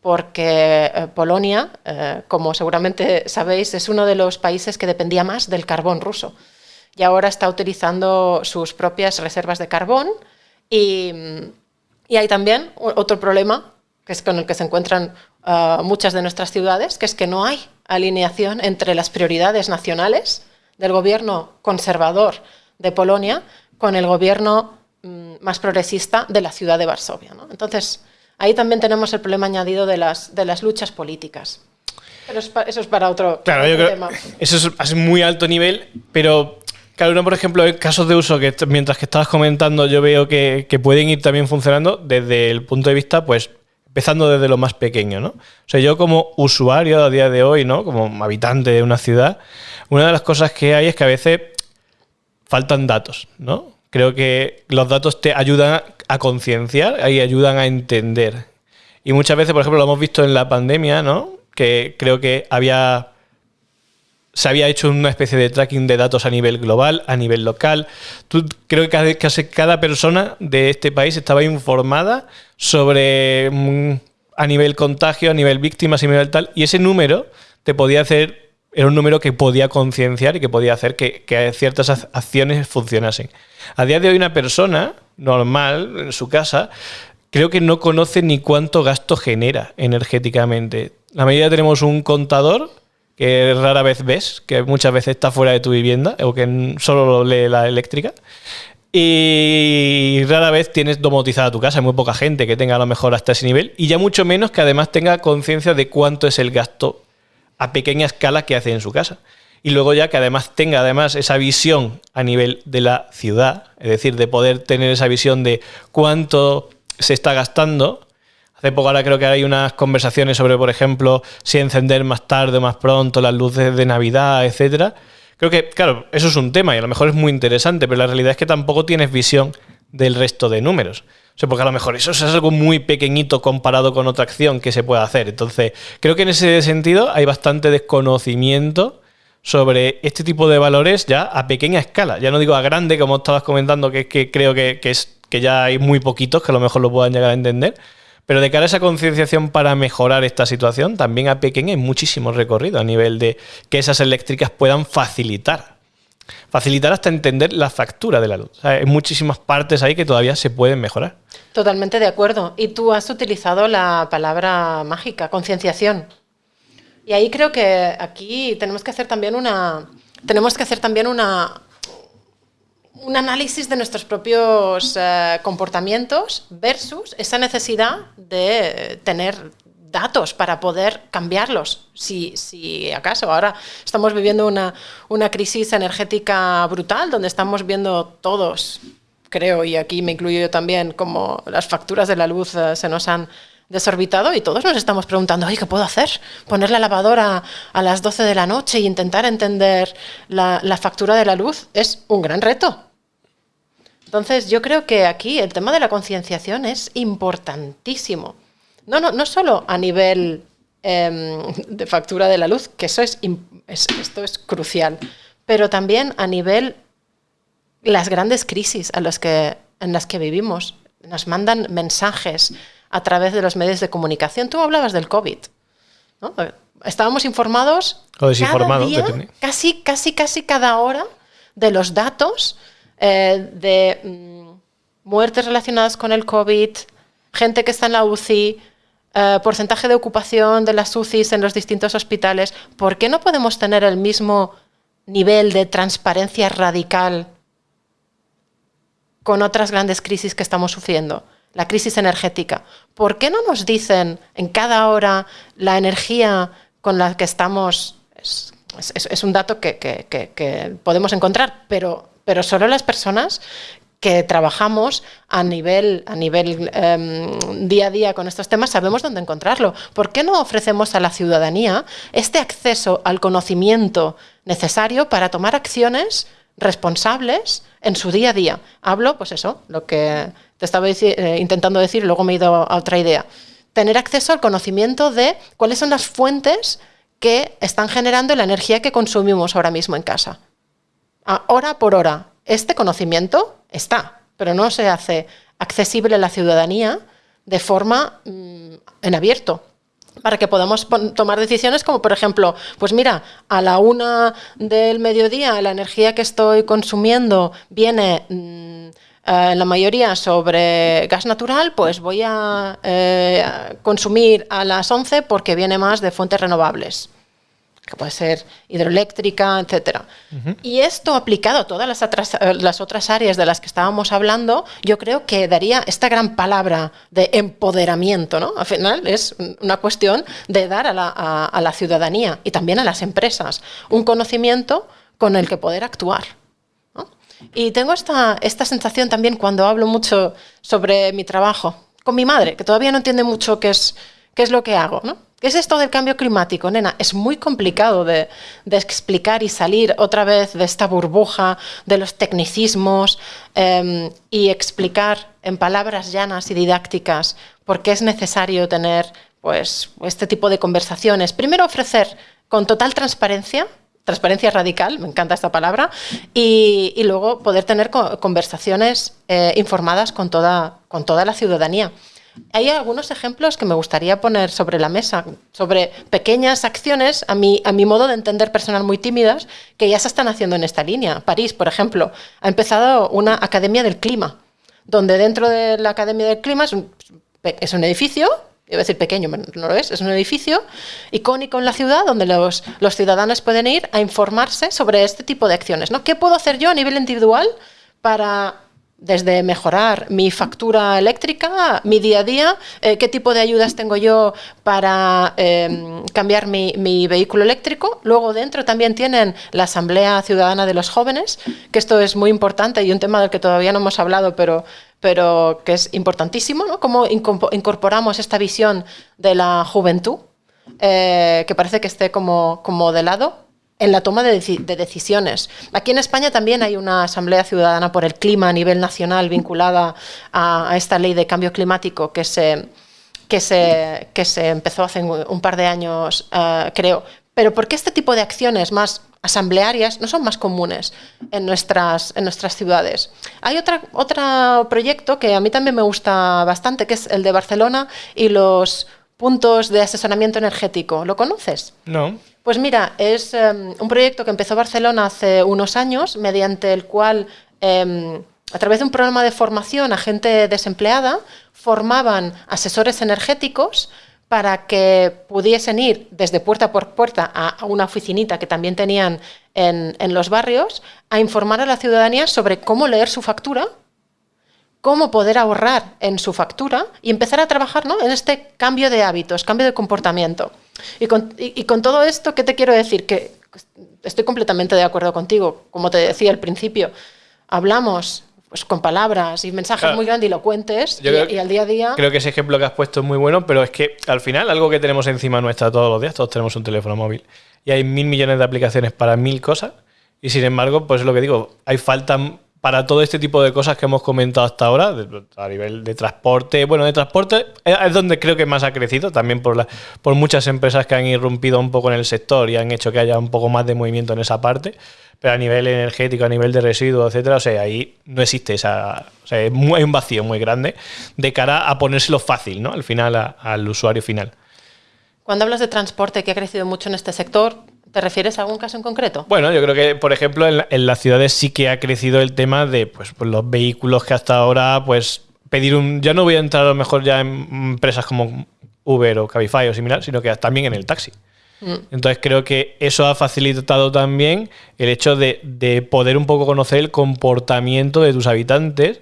porque eh, Polonia, eh, como seguramente sabéis, es uno de los países que dependía más del carbón ruso y ahora está utilizando sus propias reservas de carbón y y hay también otro problema, que es con el que se encuentran ah, muchas de nuestras ciudades, que es que no hay alineación entre las prioridades nacionales del gobierno conservador de Polonia con el gobierno mm, más progresista de la ciudad de Varsovia. Entonces, ahí también tenemos el problema añadido de las, de las luchas políticas. Pero eso es para otro, claro, yo creo Eso es, es muy alto nivel, pero Claro, uno, por ejemplo, casos de uso que mientras que estabas comentando yo veo que, pueden ir también funcionando desde el punto de vista, pues, empezando desde lo más pequeño, ¿no? O sea, yo como usuario a día de hoy, ¿no? Como habitante de una ciudad, una de las cosas que hay es que a veces faltan datos, ¿no? Creo que los datos te ayudan a concienciar y ayudan a entender. Y muchas veces, por ejemplo, lo hemos visto en la pandemia, ¿no? Que creo que había se había hecho una especie de tracking de datos a nivel global, a nivel local. Tú, creo que casi cada persona de este país estaba informada sobre mm, a nivel contagio, a nivel víctimas, a nivel tal, y ese número te podía hacer, era un número que podía concienciar y que podía hacer que, que ciertas acciones funcionasen. A día de hoy una persona normal en su casa creo que no conoce ni cuánto gasto genera energéticamente. La mayoría tenemos un contador que rara vez ves, que muchas veces está fuera de tu vivienda o que solo lee la eléctrica. Y rara vez tienes domotizada tu casa, hay muy poca gente que tenga a lo mejor hasta ese nivel y ya mucho menos que además tenga conciencia de cuánto es el gasto a pequeña escala que hace en su casa. Y luego ya que además tenga además esa visión a nivel de la ciudad, es decir, de poder tener esa visión de cuánto se está gastando. Hace poco ahora creo que hay unas conversaciones sobre, por ejemplo, si encender más tarde o más pronto las luces de Navidad, etcétera Creo que, claro, eso es un tema y a lo mejor es muy interesante, pero la realidad es que tampoco tienes visión del resto de números. O sea, porque a lo mejor eso es algo muy pequeñito comparado con otra acción que se puede hacer. Entonces, creo que en ese sentido hay bastante desconocimiento sobre este tipo de valores ya a pequeña escala. Ya no digo a grande, como estabas comentando, que, que creo que, que, es, que ya hay muy poquitos que a lo mejor lo puedan llegar a entender, pero de cara a esa concienciación para mejorar esta situación, también a pequeña hay muchísimo recorrido a nivel de que esas eléctricas puedan facilitar. Facilitar hasta entender la factura de la luz. hay muchísimas partes ahí que todavía se pueden mejorar. Totalmente de acuerdo. Y tú has utilizado la palabra mágica, concienciación. Y ahí creo que aquí tenemos que hacer también una, tenemos que hacer también una, un análisis de nuestros propios eh, comportamientos versus esa necesidad de tener datos para poder cambiarlos, si, si acaso. Ahora estamos viviendo una, una, crisis energética brutal, donde estamos viendo todos, creo, y aquí me incluyo yo también, como las facturas de la luz eh, se nos han desorbitado y todos nos estamos preguntando, ¿qué puedo hacer? Poner la lavadora a las 12 de la noche e intentar entender la factura de la luz es un gran reto. Entonces, yo creo que aquí el tema de la concienciación es importantísimo. No, no, no solo a nivel em, de factura de la luz, que eso es, esto es crucial, pero también a nivel las grandes crisis a las que, en las que vivimos. Nos mandan mensajes a través de los medios de comunicación. Tú hablabas del COVID. Estábamos informados o desinformados, casi, casi, casi cada hora de los datos eh, de mm, muertes relacionadas con el COVID, gente que está en la UCI, eh, porcentaje de ocupación de las UCIs en los distintos hospitales, ¿por qué no podemos tener el mismo nivel de transparencia radical con otras grandes crisis que estamos sufriendo? La crisis energética. ¿Por qué no nos dicen en cada hora la energía con la que estamos? Es, un dato que podemos encontrar, pero pero solo las personas que trabajamos a nivel, a nivel em, día a día con estos temas sabemos dónde encontrarlo. ¿Por qué no ofrecemos a la ciudadanía este acceso al conocimiento necesario para tomar acciones responsables en su día a día? Hablo, pues eso, lo que te estaba eh, intentando decir, luego me he ido a otra idea. Tener acceso al conocimiento de cuáles son las fuentes que están generando la energía que consumimos ahora mismo en casa hora por hora. Este conocimiento está, pero no se hace accesible a la ciudadanía de forma mm, en abierto para que podamos tomar decisiones como, por ejemplo, pues mira, a la una del mediodía la energía que estoy consumiendo viene mm, eh, la mayoría sobre gas natural, pues voy a eh, consumir a las 11 porque viene más de fuentes renovables que puede ser hidroeléctrica, etcétera. Y esto aplicado a todas las otras, eh, las otras áreas de las que estábamos hablando, yo creo que daría esta gran palabra de empoderamiento, ¿no? Al final es una cuestión de dar a la, ciudadanía y también a las empresas un conocimiento con el que poder actuar. Y tengo esta, esta sensación también cuando hablo mucho sobre mi trabajo con mi madre, que todavía no entiende mucho qué es, qué es lo que hago, ¿no? ¿Qué es esto del cambio climático, nena? Es muy complicado de, explicar y salir otra vez de esta burbuja de los tecnicismos em, y explicar en palabras llanas y didácticas por qué es necesario tener pues, este tipo de conversaciones. Primero ofrecer con total transparencia transparencia radical, me encanta esta palabra, y, luego poder tener conversaciones eh, informadas con toda, con toda la ciudadanía. Hay algunos ejemplos que me gustaría poner sobre la mesa, sobre pequeñas acciones, a mi, a mi modo de entender personal muy tímidas, que ya se están haciendo en esta línea. París, por ejemplo, ha empezado una Academia del Clima, donde dentro de la Academia del Clima es un, es un edificio iba a decir pequeño, no lo es, es un edificio icónico en la ciudad donde los, los ciudadanos pueden ir a informarse sobre este tipo de acciones. ¿no? ¿Qué puedo hacer yo a nivel individual para desde mejorar mi factura eléctrica, mi día a día, eh, qué tipo de ayudas tengo yo para em, cambiar mi, vehículo eléctrico. Luego dentro también tienen la Asamblea Ciudadana de los Jóvenes, que esto es muy importante y un tema del que todavía no hemos hablado, pero, pero que es importantísimo, ¿no? Cómo incorporamos esta visión de la juventud, eh, que parece que esté como, como de lado en la toma de, decisiones. Aquí en España también hay una Asamblea Ciudadana por el Clima a nivel nacional vinculada a, esta ley de cambio climático que se, que se, que se empezó hace un par de años, eh, creo. Pero ¿por qué este tipo de acciones más asamblearias no son más comunes en nuestras, en nuestras ciudades? Hay otra, otro proyecto que a mí también me gusta bastante, que es el de Barcelona y los puntos de asesoramiento energético. ¿Lo conoces? No. Pues mira, es em, un proyecto que empezó Barcelona hace unos años, mediante el cual, em, a través de un programa de formación a gente desempleada, formaban asesores energéticos para que pudiesen ir desde puerta por puerta a, una oficinita que también tenían en, en los barrios a informar a la ciudadanía sobre cómo leer su factura cómo poder ahorrar en su factura y empezar a trabajar ¿no? en este cambio de hábitos, cambio de comportamiento. Y con, todo esto, ¿qué te quiero decir? Que estoy completamente de acuerdo contigo. Como te decía al principio, hablamos pues, con palabras y mensajes muy grandilocuentes y, al día a día... Creo que ese ejemplo que has puesto es muy bueno, pero es que al final algo que tenemos encima nuestra todos los días, todos tenemos un teléfono móvil y hay mil millones de aplicaciones para mil cosas y sin embargo, pues es lo que digo, hay falta para todo este tipo de cosas que hemos comentado hasta ahora, a nivel de transporte, bueno, de transporte es donde creo que más ha crecido, también por, la, por muchas empresas que han irrumpido un poco en el sector y han hecho que haya un poco más de movimiento en esa parte, pero a nivel energético, a nivel de residuos, etcétera, o sea, ahí no existe esa, o sea, hay un vacío muy grande de cara a ponérselo fácil, ¿no? Al final, al usuario final. Cuando hablas de transporte que ha crecido mucho en este sector, ¿Te refieres a algún caso en concreto? Bueno, yo creo que, por ejemplo, en, las ciudades sí que ha crecido el tema de pues, pues, los vehículos que hasta ahora, pues, pedir un. Ya no voy a entrar a lo mejor ya en empresas como Uber o Cabify o similar, sino que también en el taxi. Mm. Entonces creo que eso ha facilitado también el hecho de, de poder un poco conocer el comportamiento de tus habitantes,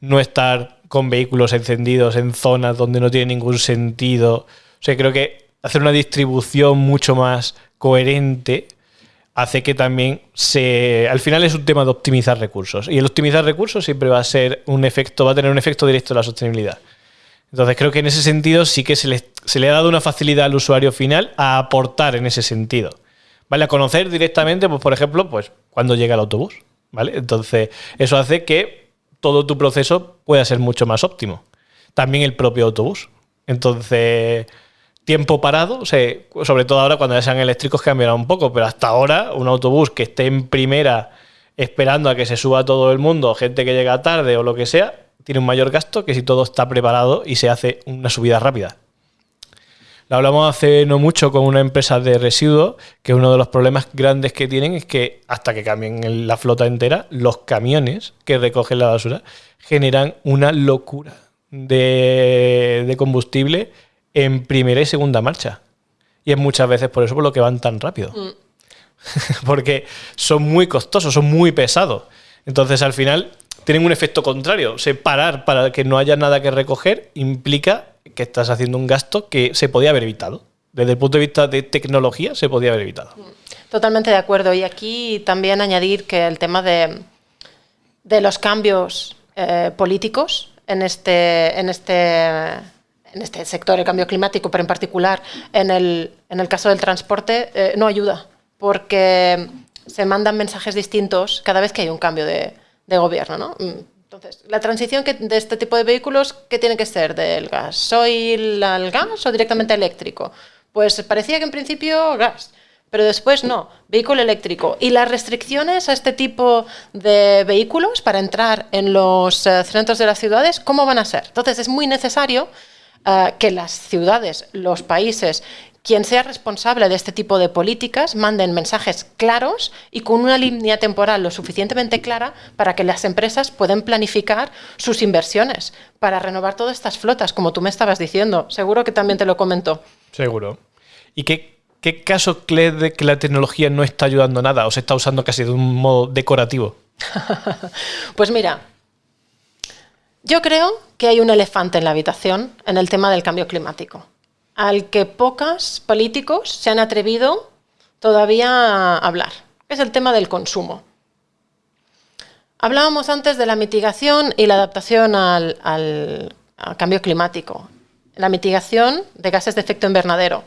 no estar con vehículos encendidos en zonas donde no tiene ningún sentido. O sea, creo que hacer una distribución mucho más coherente hace que también se. Al final es un tema de optimizar recursos. Y el optimizar recursos siempre va a ser un efecto, va a tener un efecto directo en la sostenibilidad. Entonces creo que en ese sentido sí que se le, se le ha dado una facilidad al usuario final a aportar en ese sentido. ¿Vale? A conocer directamente, pues, por ejemplo, pues cuando llega el autobús. ¿Vale? Entonces, eso hace que todo tu proceso pueda ser mucho más óptimo. También el propio autobús. Entonces, tiempo parado, sobre todo ahora cuando ya sean eléctricos cambiará un poco, pero hasta ahora un autobús que esté en primera esperando a que se suba todo el mundo, gente que llega tarde o lo que sea, tiene un mayor gasto que si todo está preparado y se hace una subida rápida. Lo hablamos hace no mucho con una empresa de residuos, que uno de los problemas grandes que tienen es que hasta que cambien la flota entera, los camiones que recogen la basura generan una locura de, de combustible en primera y segunda marcha. Y es muchas veces por eso por lo que van tan rápido. Mm. Porque son muy costosos, son muy pesados. Entonces al final tienen un efecto contrario. Separar para que no haya nada que recoger implica que estás haciendo un gasto que se podía haber evitado. Desde el punto de vista de tecnología se podía haber evitado. Mm. Totalmente de acuerdo. Y aquí también añadir que el tema de, de los cambios eh, políticos en este, en este en este sector, el cambio climático, pero en particular en el, en el caso del transporte, eh, no ayuda, porque se mandan mensajes distintos cada vez que hay un cambio de, de gobierno. ¿no? Mm, entonces, la transición que, de este tipo de vehículos, ¿qué tiene que ser? ¿Del gasoil al gas o directamente eléctrico? Pues parecía que en principio gas, pero después no, vehículo eléctrico. Y las restricciones a este tipo de vehículos para entrar en los eh, centros de las ciudades, ¿cómo van a ser? Entonces, es muy necesario eh, que las ciudades, los países, quien sea responsable de este tipo de políticas manden mensajes claros y con una línea temporal lo suficientemente clara para que las empresas puedan planificar sus inversiones para renovar todas estas flotas, como tú me estabas diciendo. Seguro que también te lo comentó. Seguro. ¿Y qué, qué caso crees de que la tecnología no está ayudando nada o se está usando casi de un modo decorativo? pues mira, yo creo que hay un elefante en la habitación en el tema del cambio climático al que pocos políticos se han atrevido todavía a hablar, es el tema del consumo. Hablábamos antes de la mitigación y la adaptación al, cambio climático, la mitigación de gases de efecto invernadero.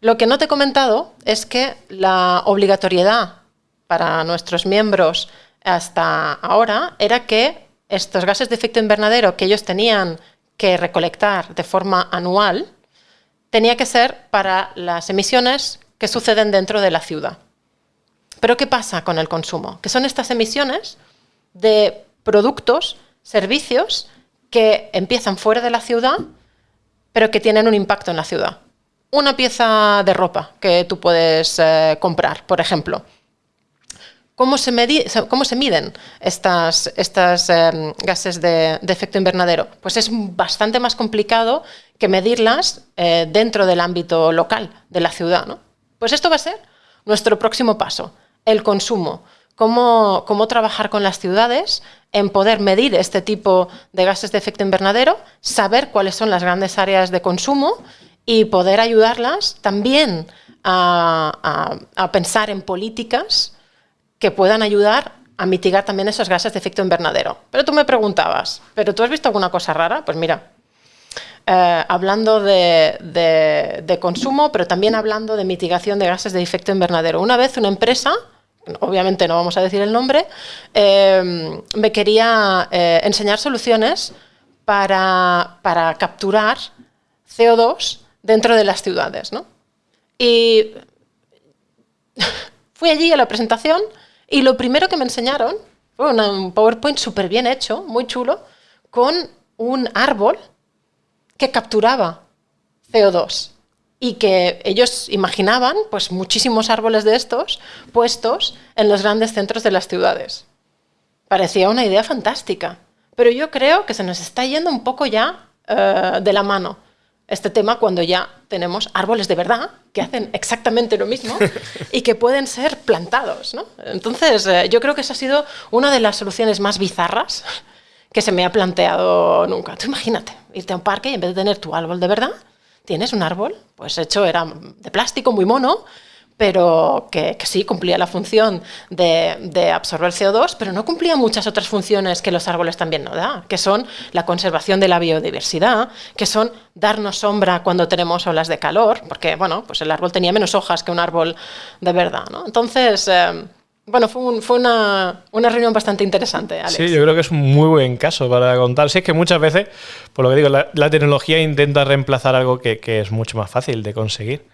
Lo que no te he comentado es que la obligatoriedad para nuestros miembros hasta ahora era que estos gases de efecto invernadero que ellos tenían que recolectar de forma anual tenía que ser para las emisiones que suceden dentro de la ciudad. Pero ¿qué pasa con el consumo? Que son estas emisiones de productos, servicios que empiezan fuera de la ciudad, pero que tienen un impacto en la ciudad. Una pieza de ropa que tú puedes eh, comprar, por ejemplo. ¿Cómo se, miden estas, em, gases de, efecto invernadero? Pues es bastante más complicado que medirlas eh, dentro del ámbito local de la ciudad. ¿no? Pues esto va a ser nuestro próximo paso, el consumo. Cómo, trabajar con las ciudades en poder medir este tipo de gases de efecto invernadero, saber cuáles son las grandes áreas de consumo y poder ayudarlas también a pensar en políticas que puedan ayudar a mitigar también esos gases de efecto invernadero. Pero tú me preguntabas, ¿pero tú has visto alguna cosa rara? Pues mira, eh, hablando de, consumo, pero también hablando de mitigación de gases de efecto invernadero. Una vez una empresa, obviamente no vamos a decir el nombre, eh, me quería eh, enseñar soluciones para, capturar CO2 dentro de las ciudades. Y fui allí a la presentación y lo primero que me enseñaron fue un PowerPoint súper bien hecho, muy chulo, con un árbol que capturaba CO2 y que ellos imaginaban pues muchísimos árboles de estos puestos en los grandes centros de las ciudades. Parecía una idea fantástica, pero yo creo que se nos está yendo un poco ya eh, de la mano este tema cuando ya tenemos árboles de verdad que hacen exactamente lo mismo y que pueden ser plantados. Entonces, eh, yo creo que esa ha sido una de las soluciones más bizarras que se me ha planteado nunca. Tú imagínate, irte a un parque y en vez de tener tu árbol de verdad, tienes un árbol, pues hecho era de plástico, muy mono, pero que, sí cumplía la función de, absorber CO2, pero no cumplía muchas otras funciones que los árboles también no dan, que son la conservación de la biodiversidad, que son darnos sombra cuando tenemos olas de calor, porque bueno, pues el árbol tenía menos hojas que un árbol de verdad. ¿no? Entonces, eh, bueno, fue, fue una, reunión bastante interesante, Alex. Sí, yo creo que es un muy buen caso para contar. Sí, es que muchas veces, por lo que digo, la, tecnología intenta reemplazar algo que, es mucho más fácil de conseguir.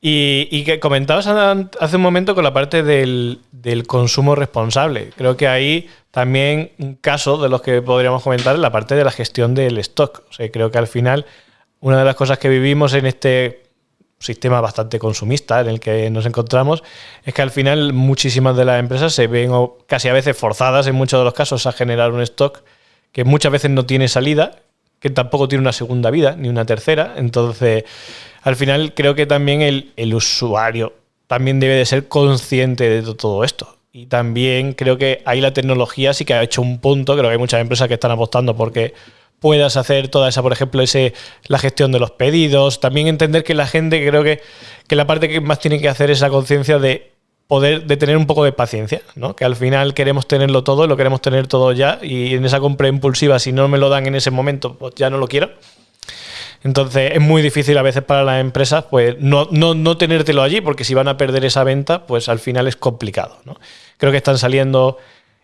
Y, que comentabas hace un momento con la parte del, consumo responsable. Creo que ahí también un caso de los que podríamos comentar es la parte de la gestión del stock. O sea, creo que al final una de las cosas que vivimos en este sistema bastante consumista en el que nos encontramos, es que al final muchísimas de las empresas se ven casi a veces forzadas en muchos de los casos a generar un stock que muchas veces no tiene salida, que tampoco tiene una segunda vida ni una tercera. Entonces, al final creo que también el, el usuario también debe de ser consciente de todo esto. Y también creo que ahí la tecnología sí que ha hecho un punto, creo que hay muchas empresas que están apostando porque puedas hacer toda esa, por ejemplo, ese, la gestión de los pedidos. También entender que la gente, creo que, que la parte que más tiene que hacer es la conciencia de poder, de tener un poco de paciencia, ¿no? Que al final queremos tenerlo todo, lo queremos tener todo ya, y en esa compra impulsiva, si no me lo dan en ese momento, pues ya no lo quiero. Entonces es muy difícil a veces para las empresas pues no, no, no tenértelo allí, porque si van a perder esa venta, pues al final es complicado. ¿no? Creo que están saliendo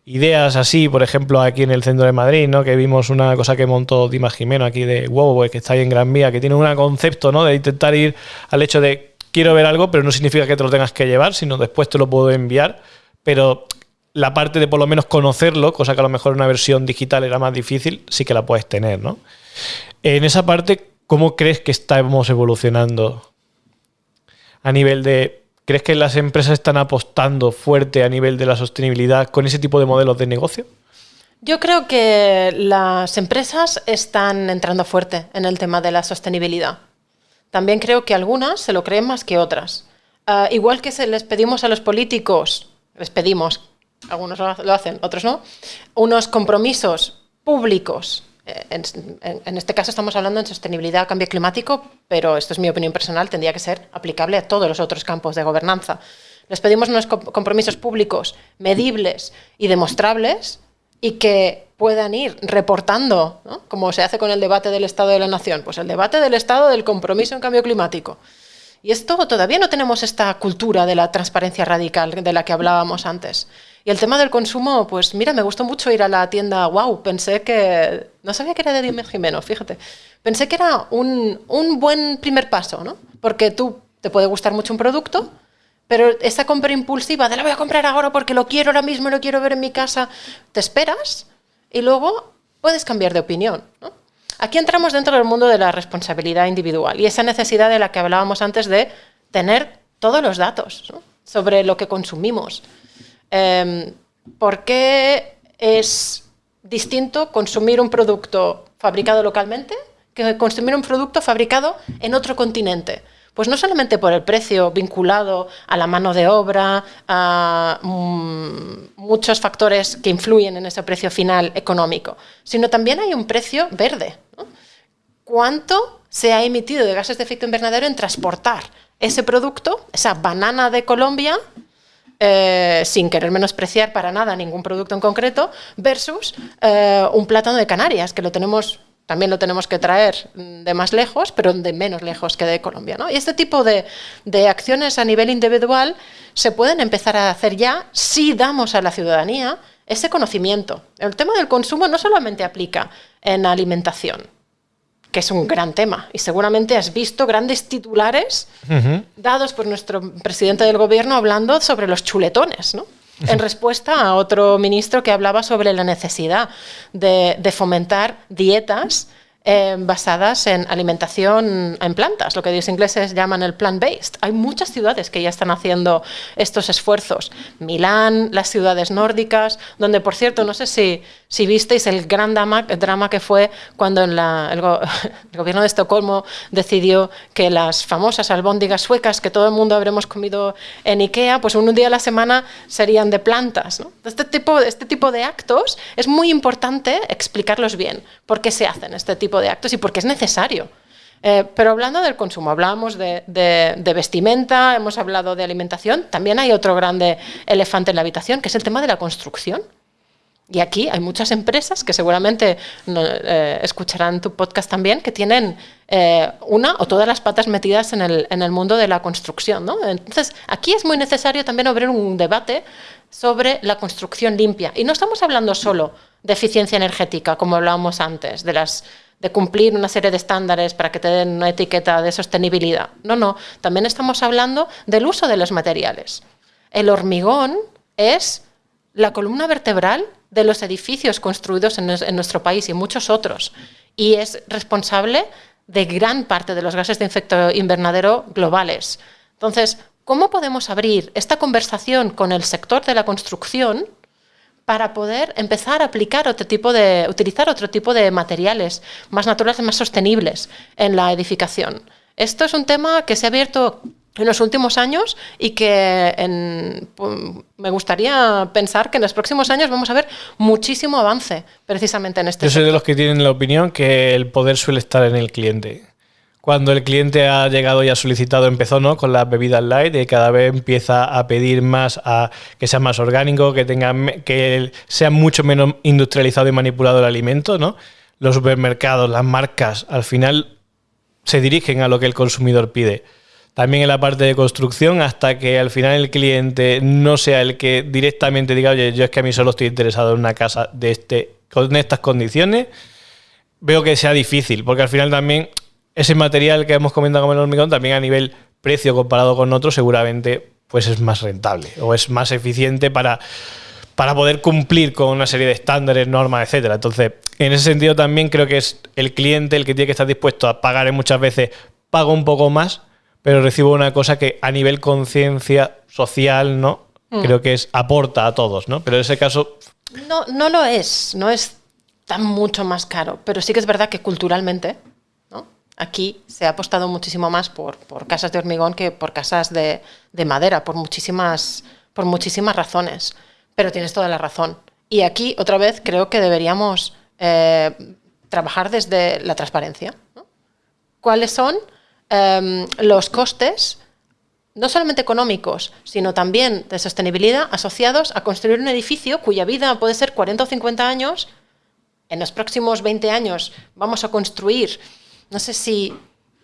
ideas así, por ejemplo, aquí en el centro de Madrid, ¿no? Que vimos una cosa que montó Dimas Jimeno aquí de wow, que está ahí en Gran Vía, que tiene un concepto, ¿no? De intentar ir al hecho de quiero ver algo, pero no significa que te lo tengas que llevar, sino después te lo puedo enviar. Pero la parte de por lo menos conocerlo, cosa que a lo mejor en una versión digital era más difícil, sí que la puedes tener, ¿no? En esa parte, ¿cómo crees que estamos evolucionando a nivel de... ¿Crees que las empresas están apostando fuerte a nivel de la sostenibilidad con ese tipo de modelos de negocio? Yo creo que las empresas están entrando fuerte en el tema de la sostenibilidad. También creo que algunas se lo creen más que otras. Ah, igual que les pedimos a los políticos, les pedimos, algunos lo hacen, otros no, unos compromisos públicos. Eh, en, este caso estamos hablando en sostenibilidad, cambio climático, pero esto es mi opinión personal, tendría que ser aplicable a todos los otros campos de gobernanza. Les pedimos unos compromisos públicos medibles y demostrables y que puedan ir reportando, como se hace con el debate del Estado de la Nación, pues el debate del Estado del compromiso en cambio climático. Y esto todavía no tenemos esta cultura de la transparencia radical de la que hablábamos antes. Y el tema del consumo, pues mira, me gustó mucho ir a la tienda Wow. Pensé que. No sabía que era de Dime Jimeno, fíjate. Pensé que era un, un buen primer paso, ¿no? Porque tú te puede gustar mucho un producto, pero esa compra impulsiva de la voy a comprar ahora porque lo quiero ahora mismo, lo quiero ver en mi casa, te esperas y luego puedes cambiar de opinión. Aquí entramos dentro del mundo de la responsabilidad individual y esa necesidad de la que hablábamos antes de tener todos los datos sobre lo que consumimos. Em, ¿Por qué es distinto consumir un producto fabricado localmente que consumir un producto fabricado en otro continente? Pues no solamente por el precio vinculado a la mano de obra, a mm, muchos factores que influyen en ese precio final económico, sino también hay un precio verde. ¿Cuánto se ha emitido de gases de efecto invernadero en transportar ese producto, esa banana de Colombia, eh, sin querer menospreciar para nada ningún producto en concreto, versus eh, un plátano de Canarias, que lo tenemos también lo tenemos que traer de más lejos, pero de menos lejos que de Colombia. Y este tipo de, acciones a nivel individual se pueden empezar a hacer ya si damos a la ciudadanía ese conocimiento. El tema del consumo no solamente aplica en alimentación, que es un gran tema, y seguramente has visto grandes titulares dados por nuestro presidente del gobierno hablando sobre los chuletones, ¿no? en respuesta a otro ministro que hablaba sobre la necesidad de, de fomentar dietas eh, basadas en alimentación en plantas, lo que los ingleses llaman el plant-based. Hay muchas ciudades que ya están haciendo estos esfuerzos. Milán, las ciudades nórdicas, donde, por cierto, no sé si, si visteis el gran drama, drama que fue cuando el, gobierno de Estocolmo decidió que las famosas albóndigas suecas que todo el mundo habremos comido en Ikea, pues un día a la semana serían de plantas. Este, tipo, este tipo de actos es muy importante explicarlos bien, por qué se hacen este tipo de actos y porque es necesario. Eh, pero hablando del consumo, hablábamos de, vestimenta, hemos hablado de alimentación, también hay otro grande elefante en la habitación, que es el tema de la construcción. Y aquí hay muchas empresas que seguramente eh, escucharán tu podcast también, que tienen eh, una o todas las patas metidas en el, en el mundo de la construcción. Entonces, aquí es muy necesario también abrir un debate sobre la construcción limpia. Y no estamos hablando solo de eficiencia energética, como hablábamos antes, de las de cumplir una serie de estándares para que te den una etiqueta de sostenibilidad. No, no, también estamos hablando del uso de los materiales. El hormigón es la columna vertebral de los edificios construidos en, nuestro país y muchos otros, y es responsable de gran parte de los gases de efecto invernadero globales. Entonces, ¿cómo podemos abrir esta conversación con el sector de la construcción? Para poder empezar a aplicar otro tipo de, utilizar otro tipo de materiales más naturales, más sostenibles en la edificación. Esto es un tema que se ha abierto en los últimos años y que me gustaría pensar que en los próximos años vamos a ver muchísimo avance precisamente en este. Yo soy de los que tienen la opinión que el poder suele estar en el cliente cuando el cliente ha llegado y ha solicitado, empezó ¿no? con las bebidas light, y cada vez empieza a pedir más a que sea más orgánico, que tenga que sea mucho menos industrializado y manipulado el alimento, ¿no? Los supermercados, las marcas, al final se dirigen a lo que el consumidor pide. También en la parte de construcción, hasta que al final el cliente no sea el que directamente diga, oye, yo es que a mí solo estoy interesado en una casa de este, con estas condiciones, veo que sea difícil, porque al final también ese material que hemos comentado como el hormigón, también a nivel precio comparado con otros, seguramente pues es más rentable o es más eficiente para, para poder cumplir con una serie de estándares, normas, etcétera. Entonces, en ese sentido también creo que es el cliente el que tiene que estar dispuesto a pagar muchas veces, pago un poco más, pero recibo una cosa que a nivel conciencia social, ¿no? Mm. Creo que es aporta a todos, ¿no? Pero en ese caso... No, no lo es, no es tan mucho más caro, pero sí que es verdad que culturalmente. Aquí se ha apostado muchísimo más por, casas de hormigón que por casas de, de madera, por muchísimas, por muchísimas razones. Pero tienes toda la razón. Y aquí, otra vez, creo que deberíamos eh, trabajar desde la transparencia. ¿Cuáles son em, los costes, no solamente económicos, sino también de sostenibilidad, asociados a construir un edificio cuya vida puede ser 40 o 50 años? En los próximos 20 años vamos a construir, no sé si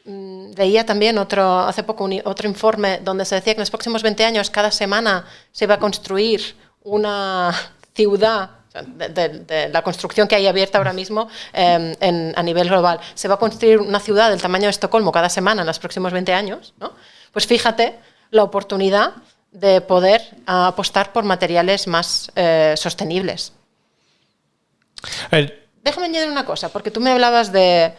mm, veía también otro, hace poco otro informe donde se decía que en los próximos 20 años cada semana se va a construir una ciudad de, la construcción que hay abierta ahora mismo em, a nivel global. Se va a construir una ciudad del tamaño de Estocolmo cada semana en los próximos 20 años, ¿no? Pues fíjate la oportunidad de poder apostar por materiales más eh, sostenibles. Déjame añadir una cosa, porque tú me hablabas de,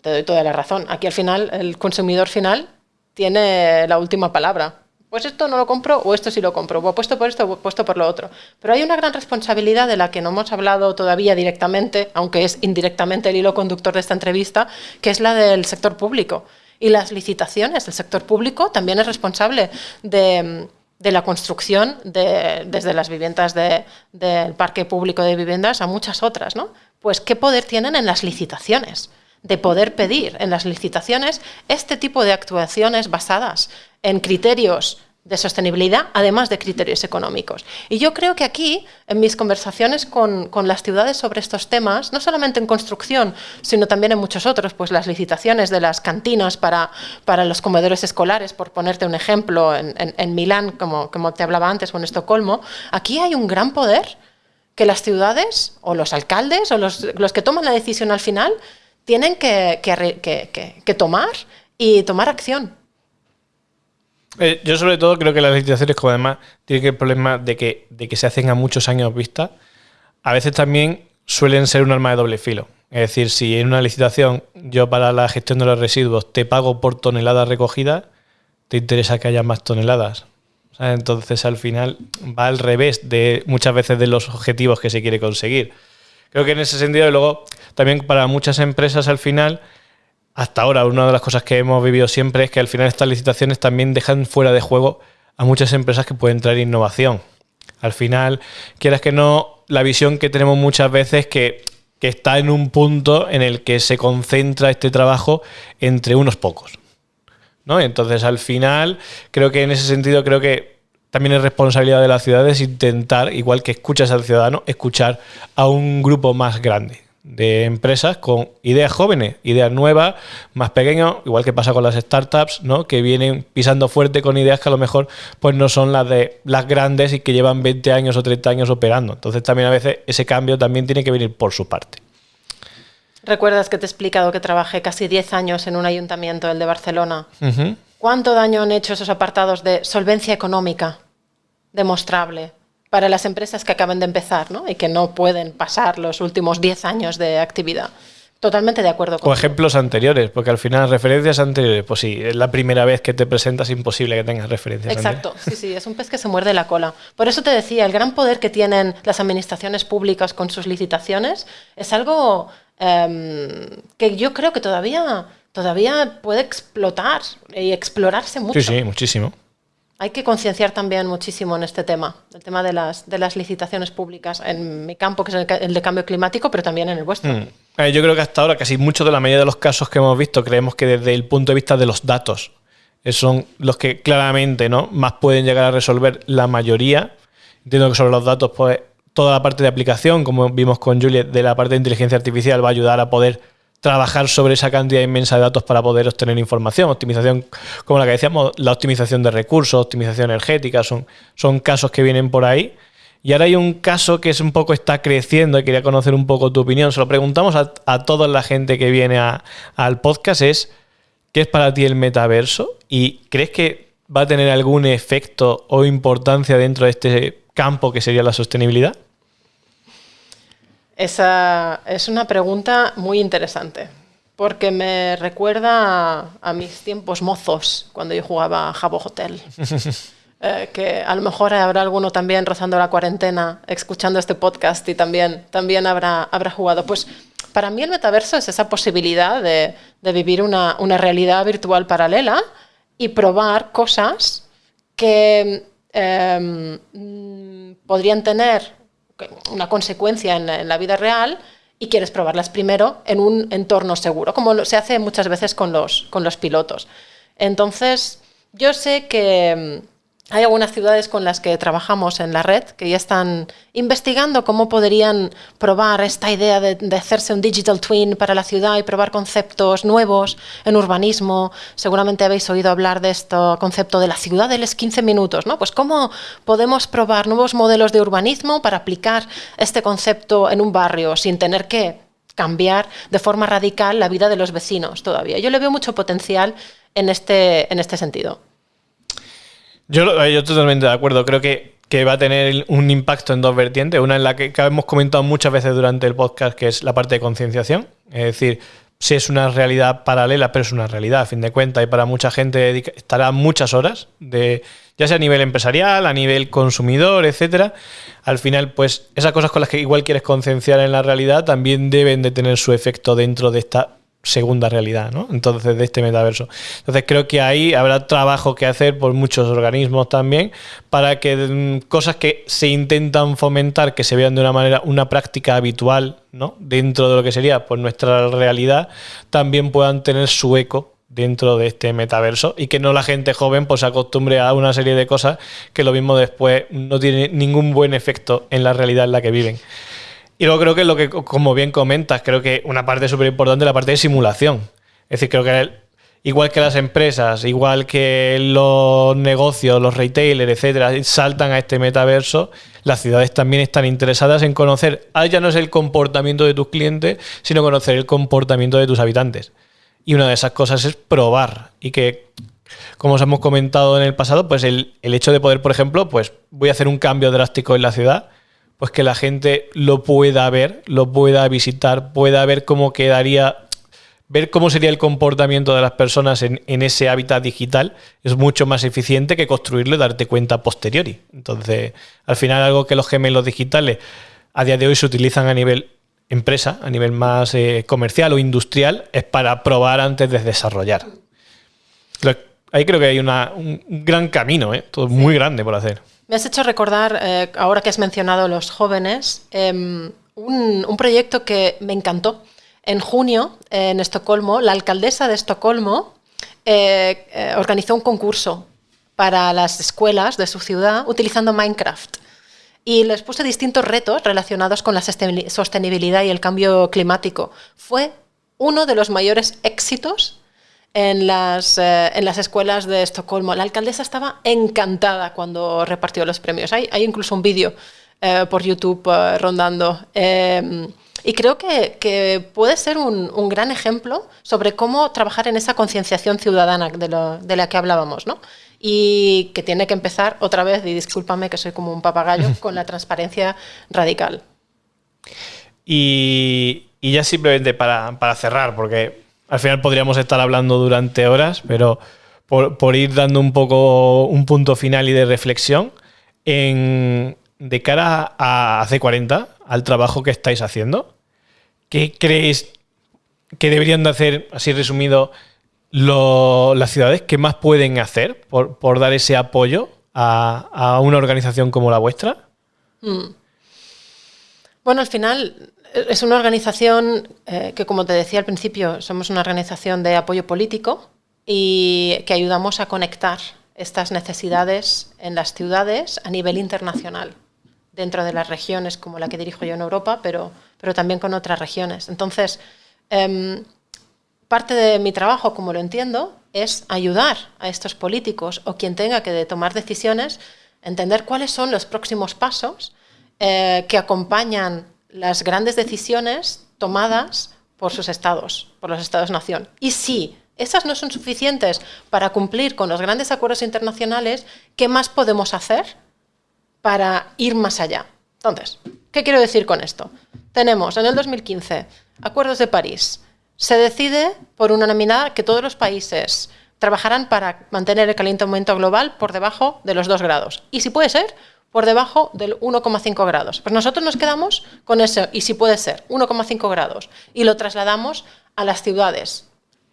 te doy toda la razón, aquí al final el consumidor final tiene la última palabra pues esto no lo compro o esto sí lo compro, o apuesto por esto o apuesto por lo otro. Pero hay una gran responsabilidad de la que no hemos hablado todavía directamente, aunque es indirectamente el hilo conductor de esta entrevista, que es la del sector público. Y las licitaciones, el sector público también es responsable de, la construcción de, desde las viviendas del parque público de viviendas a muchas otras. ¿no? Pues, ¿qué poder tienen en las licitaciones? De poder pedir en las licitaciones este tipo de actuaciones basadas en criterios de sostenibilidad, además de criterios económicos. Y yo creo que aquí, en mis conversaciones con, las ciudades sobre estos temas, no solamente en construcción, sino también en muchos otros, pues las licitaciones de las cantinas para, para los comedores escolares, por ponerte un ejemplo, en, Milán, como, como te hablaba antes, o en Estocolmo, aquí hay un gran poder que las ciudades, o los alcaldes, o los, los que toman la decisión al final, tienen que, tomar y tomar acción. Eh, yo sobre todo creo que las licitaciones, como además tienen el problema de que, de que se hacen a muchos años vista, a veces también suelen ser un arma de doble filo. Es decir, si en una licitación yo para la gestión de los residuos te pago por toneladas recogidas, te interesa que haya más toneladas. Entonces al final va al revés de muchas veces de los objetivos que se quiere conseguir. Creo que en ese sentido, y luego también para muchas empresas al final hasta ahora una de las cosas que hemos vivido siempre es que al final estas licitaciones también dejan fuera de juego a muchas empresas que pueden traer innovación. Al final, quieras que no, la visión que tenemos muchas veces que, que está en un punto en el que se concentra este trabajo entre unos pocos. ¿no? Entonces, al final, creo que en ese sentido, creo que también es responsabilidad de las ciudades intentar, igual que escuchas al ciudadano, escuchar a un grupo más grande de empresas con ideas jóvenes, ideas nuevas, más pequeñas, igual que pasa con las startups, ¿no? que vienen pisando fuerte con ideas que a lo mejor pues no son las de las grandes y que llevan 20 años o 30 años operando. Entonces también a veces ese cambio también tiene que venir por su parte. ¿Recuerdas que te he explicado que trabajé casi 10 años en un ayuntamiento, el de Barcelona? ¿Cuánto daño han hecho esos apartados de solvencia económica demostrable? para las empresas que acaban de empezar ¿no? y que no pueden pasar los últimos 10 años de actividad. Totalmente de acuerdo con. O ejemplos anteriores, porque al final referencias anteriores, pues sí, es la primera vez que te presentas, imposible que tengas referencias. Exacto, sí, sí, es un pez que se muerde la cola. Por eso te decía, el gran poder que tienen las administraciones públicas con sus licitaciones es algo em, que yo creo que todavía, todavía puede explotar y explorarse mucho. Sí, sí, muchísimo. Hay que concienciar también muchísimo en este tema, el tema de las, de las licitaciones públicas, en mi campo, que es el, de cambio climático, pero también en el vuestro. Mm. Eh, yo creo que hasta ahora, casi mucho de la mayoría de los casos que hemos visto, creemos que desde el punto de vista de los datos, eh, son los que claramente ¿no? más pueden llegar a resolver la mayoría. Entiendo que sobre los datos, pues toda la parte de aplicación, como vimos con Juliet, de la parte de inteligencia artificial, va a ayudar a poder trabajar sobre esa cantidad inmensa de datos para poder obtener información. Optimización, como la que decíamos, la optimización de recursos, optimización energética, son, son casos que vienen por ahí. Y ahora hay un caso que es un poco está creciendo y quería conocer un poco tu opinión. Se lo preguntamos a, toda la gente que viene al podcast, es ¿qué es para ti el metaverso? ¿Y crees que va a tener algún efecto o importancia dentro de este campo que sería la sostenibilidad? Esa es una pregunta muy interesante, porque me recuerda a, mis tiempos mozos, cuando yo jugaba a Jabo Hotel. Eh, que a lo mejor habrá alguno también rozando la cuarentena, escuchando este podcast y también, también habrá, habrá jugado. Pues para mí el metaverso es esa posibilidad de, de vivir una, una, realidad virtual paralela y probar cosas que em, podrían tener una consecuencia en, la vida real y quieres probarlas primero en un entorno seguro, como se hace muchas veces con los, con los pilotos. Entonces, yo sé que hay algunas ciudades con las que trabajamos en la red que ya están investigando cómo podrían probar esta idea de, hacerse un digital twin para la ciudad y probar conceptos nuevos en urbanismo. Seguramente habéis oído hablar de este concepto de la ciudad de los 15 minutos, ¿no? Pues cómo podemos probar nuevos modelos de urbanismo para aplicar este concepto en un barrio sin tener que cambiar de forma radical la vida de los vecinos todavía. Yo le veo mucho potencial en este, en este sentido. Yo, yo totalmente de acuerdo. Creo que, que, va a tener un impacto en dos vertientes. Una en la que, hemos comentado muchas veces durante el podcast, que es la parte de concienciación. Es decir, si es una realidad paralela, pero es una realidad a fin de cuentas y para mucha gente estará muchas horas, de, ya sea a nivel empresarial, a nivel consumidor, etcétera. Al final, pues esas cosas con las que igual quieres concienciar en la realidad también deben de tener su efecto dentro de esta segunda realidad, ¿no? Entonces, de este metaverso. Entonces, creo que ahí habrá trabajo que hacer por muchos organismos también para que mm, cosas que se intentan fomentar, que se vean de una manera, una práctica habitual, ¿no? Dentro de lo que sería pues, nuestra realidad, también puedan tener su eco dentro de este metaverso y que no la gente joven pues se acostumbre a una serie de cosas que lo mismo después no tiene ningún buen efecto en la realidad en la que viven. Y luego creo que lo que, como bien comentas, creo que una parte súper importante es la parte de simulación. Es decir, creo que igual que las empresas, igual que los negocios, los retailers, etcétera, saltan a este metaverso, las ciudades también están interesadas en conocer, ah, ya no es el comportamiento de tus clientes, sino conocer el comportamiento de tus habitantes. Y una de esas cosas es probar. Y que, como os hemos comentado en el pasado, pues el, el hecho de poder, por ejemplo, pues voy a hacer un cambio drástico en la ciudad pues que la gente lo pueda ver, lo pueda visitar, pueda ver cómo quedaría, ver cómo sería el comportamiento de las personas en, ese hábitat digital, es mucho más eficiente que construirlo y darte cuenta posteriori. Entonces, al final algo que los gemelos digitales a día de hoy se utilizan a nivel empresa, a nivel más eh, comercial o industrial, es para probar antes de desarrollar. Ahí creo que hay un gran camino, ¿eh? todo muy grande por hacer. Me has hecho recordar, eh, ahora que has mencionado los jóvenes, em, un, proyecto que me encantó. En junio, en Estocolmo, la alcaldesa de Estocolmo eh, eh, organizó un concurso para las escuelas de su ciudad utilizando Minecraft. Y les puse distintos retos relacionados con la sostenibilidad y el cambio climático. Fue uno de los mayores éxitos en las, eh, en las escuelas de Estocolmo. La alcaldesa estaba encantada cuando repartió los premios. Hay, hay incluso un vídeo eh, por YouTube eh, rondando. y creo que, que puede ser un, un, gran ejemplo sobre cómo trabajar en esa concienciación ciudadana de, lo, de, la que hablábamos, ¿no? Y que tiene que empezar otra vez, y discúlpame que soy como un papagayo, con la transparencia radical. Y, y ya simplemente para, para cerrar, porque al final podríamos estar hablando durante horas, pero por, ir dando un poco un punto final y de reflexión, en, de cara a C40, al trabajo que estáis haciendo, ¿qué creéis que deberían de hacer, así resumido, las ciudades? ¿Qué más pueden hacer por, dar ese apoyo a, una organización como la vuestra? Hmm. Bueno, al final es una organización eh, que, como te decía al principio, somos una organización de apoyo político y que ayudamos a conectar estas necesidades en las ciudades a nivel internacional, dentro de las regiones como la que dirijo yo en Europa, pero, pero también con otras regiones. Entonces, em, parte de mi trabajo, como lo entiendo, es ayudar a estos políticos o quien tenga que tomar decisiones, entender cuáles son los próximos pasos eh, que acompañan las grandes decisiones tomadas por sus estados, por los estados-nación. Y si esas no son suficientes para cumplir con los grandes acuerdos internacionales, ¿qué más podemos hacer para ir más allá? Entonces, ¿qué quiero decir con esto? Tenemos en el 2015 acuerdos de París. Se decide por unanimidad que todos los países trabajarán para mantener el calentamiento global por debajo de los 2 grados. Y si puede ser, por debajo del 1,5 grados. Pues nosotros nos quedamos con eso, y si puede ser, 1,5 grados, y lo trasladamos a las ciudades.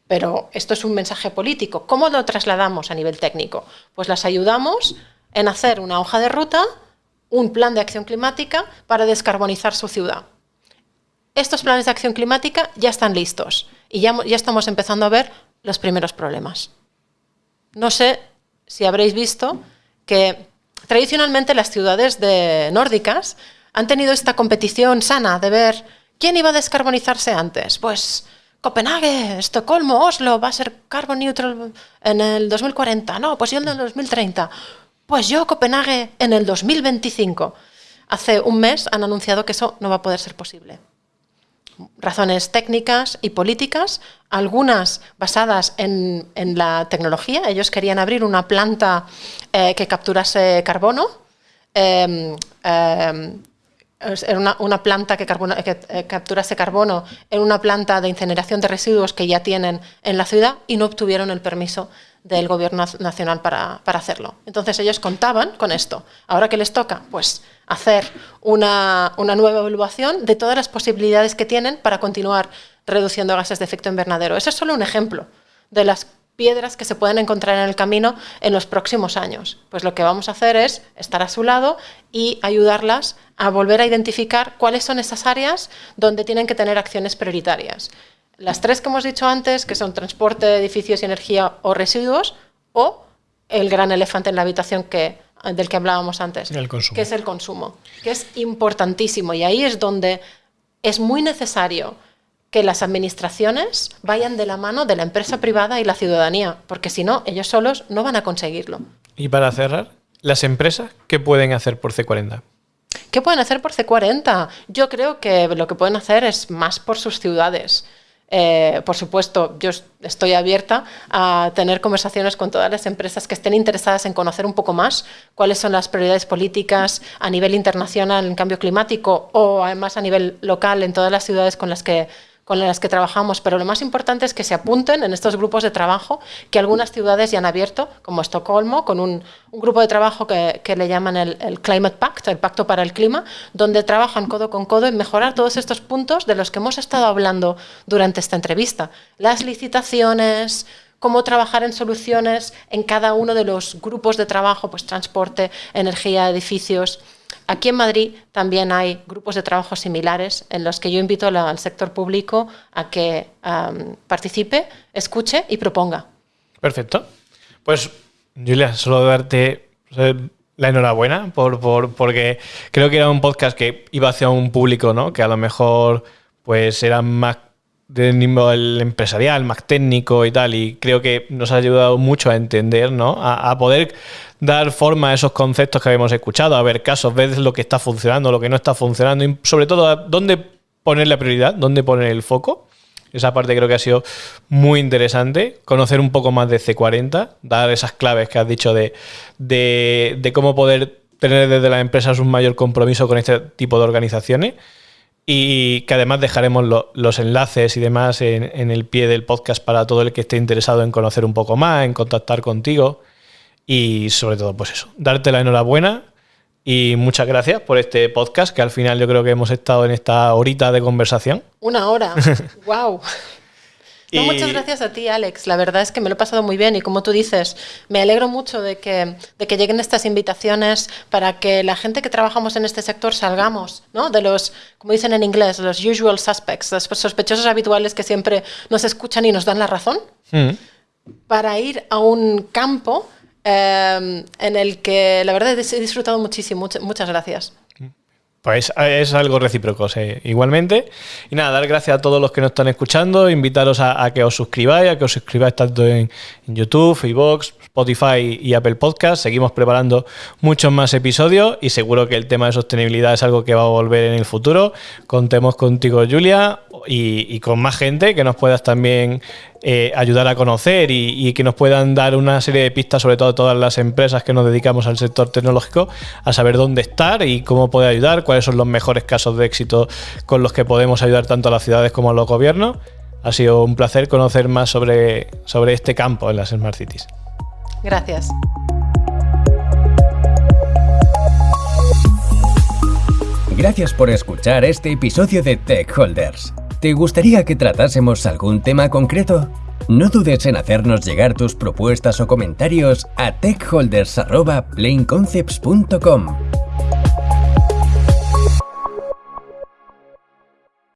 Pero esto es un mensaje político. ¿Cómo lo trasladamos a nivel técnico? Pues las ayudamos en hacer una hoja de ruta, un plan de acción climática para descarbonizar su ciudad. Estos planes de acción climática ya están listos y ya, ya estamos empezando a ver los primeros problemas. No sé si habréis visto que tradicionalmente las ciudades de nórdicas han tenido esta competición sana de ver quién iba a descarbonizarse antes. Pues Copenhague, Estocolmo, Oslo va a ser carbon neutral en el 2040. No, pues yo en el 2030. Pues yo Copenhague en el 2025. Hace un mes han anunciado que eso no va a poder ser posible razones técnicas y políticas, algunas basadas en, la tecnología. Ellos querían abrir una planta eh, que capturase carbono. Em, em, una, planta que, que eh, capturase carbono en una planta de incineración de residuos que ya tienen en la ciudad y no obtuvieron el permiso del gobierno nacional para, para hacerlo. Entonces ellos contaban con esto. Ahora que les toca, pues hacer una, nueva evaluación de todas las posibilidades que tienen para continuar reduciendo gases de efecto invernadero. Ese es solo un ejemplo de las piedras que se pueden encontrar en el camino en los próximos años. Pues lo que vamos a hacer es estar a su lado y ayudarlas a volver a identificar cuáles son esas áreas donde tienen que tener acciones prioritarias. Las tres que hemos dicho antes, que son transporte, edificios y energía o residuos, o el gran elefante en la habitación que del que hablábamos antes, que es el consumo, que es importantísimo y ahí es donde es muy necesario que las administraciones vayan de la mano de la empresa privada y la ciudadanía, porque si no, ellos solos no van a conseguirlo. Y para cerrar, las empresas, ¿qué pueden hacer por C40? ¿Qué pueden hacer por C40? Yo creo que lo que pueden hacer es más por sus ciudades. Eh, por supuesto, yo estoy abierta a tener conversaciones con todas las empresas que estén interesadas en conocer un poco más cuáles son las prioridades políticas a nivel internacional en cambio climático o además a nivel local en todas las ciudades con las que con las que trabajamos, pero lo más importante es que se apunten en estos grupos de trabajo que algunas ciudades ya han abierto, como Estocolmo, con un, grupo de trabajo que, le llaman el, Climate Pact, el Pacto para el Clima, donde trabajan codo con codo en mejorar todos estos puntos de los que hemos estado hablando durante esta entrevista. Las licitaciones, cómo trabajar en soluciones en cada uno de los grupos de trabajo, pues transporte, energía, edificios. Aquí en Madrid también hay grupos de trabajo similares en los que yo invito al sector público a que participe, escuche y proponga. Perfecto. Pues, Julia, solo darte la enhorabuena por, porque creo que era un podcast que iba hacia un público ¿no? que a lo mejor pues era más del nivel empresarial, más técnico y tal, y creo que nos ha ayudado mucho a entender, ¿no? A, poder dar forma a esos conceptos que habíamos escuchado, a ver casos, ver lo que está funcionando, lo que no está funcionando, y sobre todo dónde poner la prioridad, dónde poner el foco. Esa parte creo que ha sido muy interesante, conocer un poco más de C40, dar esas claves que has dicho de, de, de cómo poder tener desde las empresas un mayor compromiso con este tipo de organizaciones y que además dejaremos los enlaces y demás en, el pie del podcast para todo el que esté interesado en conocer un poco más, en contactar contigo y sobre todo pues eso, darte la enhorabuena y muchas gracias por este podcast que al final yo creo que hemos estado en esta horita de conversación. Una hora, wow. Muchas gracias a ti, Alex. La verdad es que me lo he pasado muy bien y como tú dices, me alegro mucho de que, de que lleguen estas invitaciones para que la gente que trabajamos en este sector salgamos ¿no? de los, como dicen en inglés, los usual suspects, los sospechosos habituales que siempre nos escuchan y nos dan la razón, mm. para ir a un campo eh, en el que la verdad he disfrutado muchísimo. muchas gracias. Pues es algo recíproco, igualmente. Y nada, dar gracias a todos los que nos están escuchando, invitaros a, que os suscribáis, a que os suscribáis tanto en, YouTube, iVoox, Spotify y Apple Podcast. Seguimos preparando muchos más episodios y seguro que el tema de sostenibilidad es algo que va a volver en el futuro. Contemos contigo, Julia. Y, con más gente que nos puedas también eh, ayudar a conocer y, que nos puedan dar una serie de pistas, sobre todo todas las empresas que nos dedicamos al sector tecnológico, a saber dónde estar y cómo poder ayudar, cuáles son los mejores casos de éxito con los que podemos ayudar tanto a las ciudades como a los gobiernos. Ha sido un placer conocer más sobre, sobre este campo en las Smart Cities. Gracias. Gracias por escuchar este episodio de Tech Holders. ¿Te gustaría que tratásemos algún tema concreto? No dudes en hacernos llegar tus propuestas o comentarios a techholders.planeconcepts.com.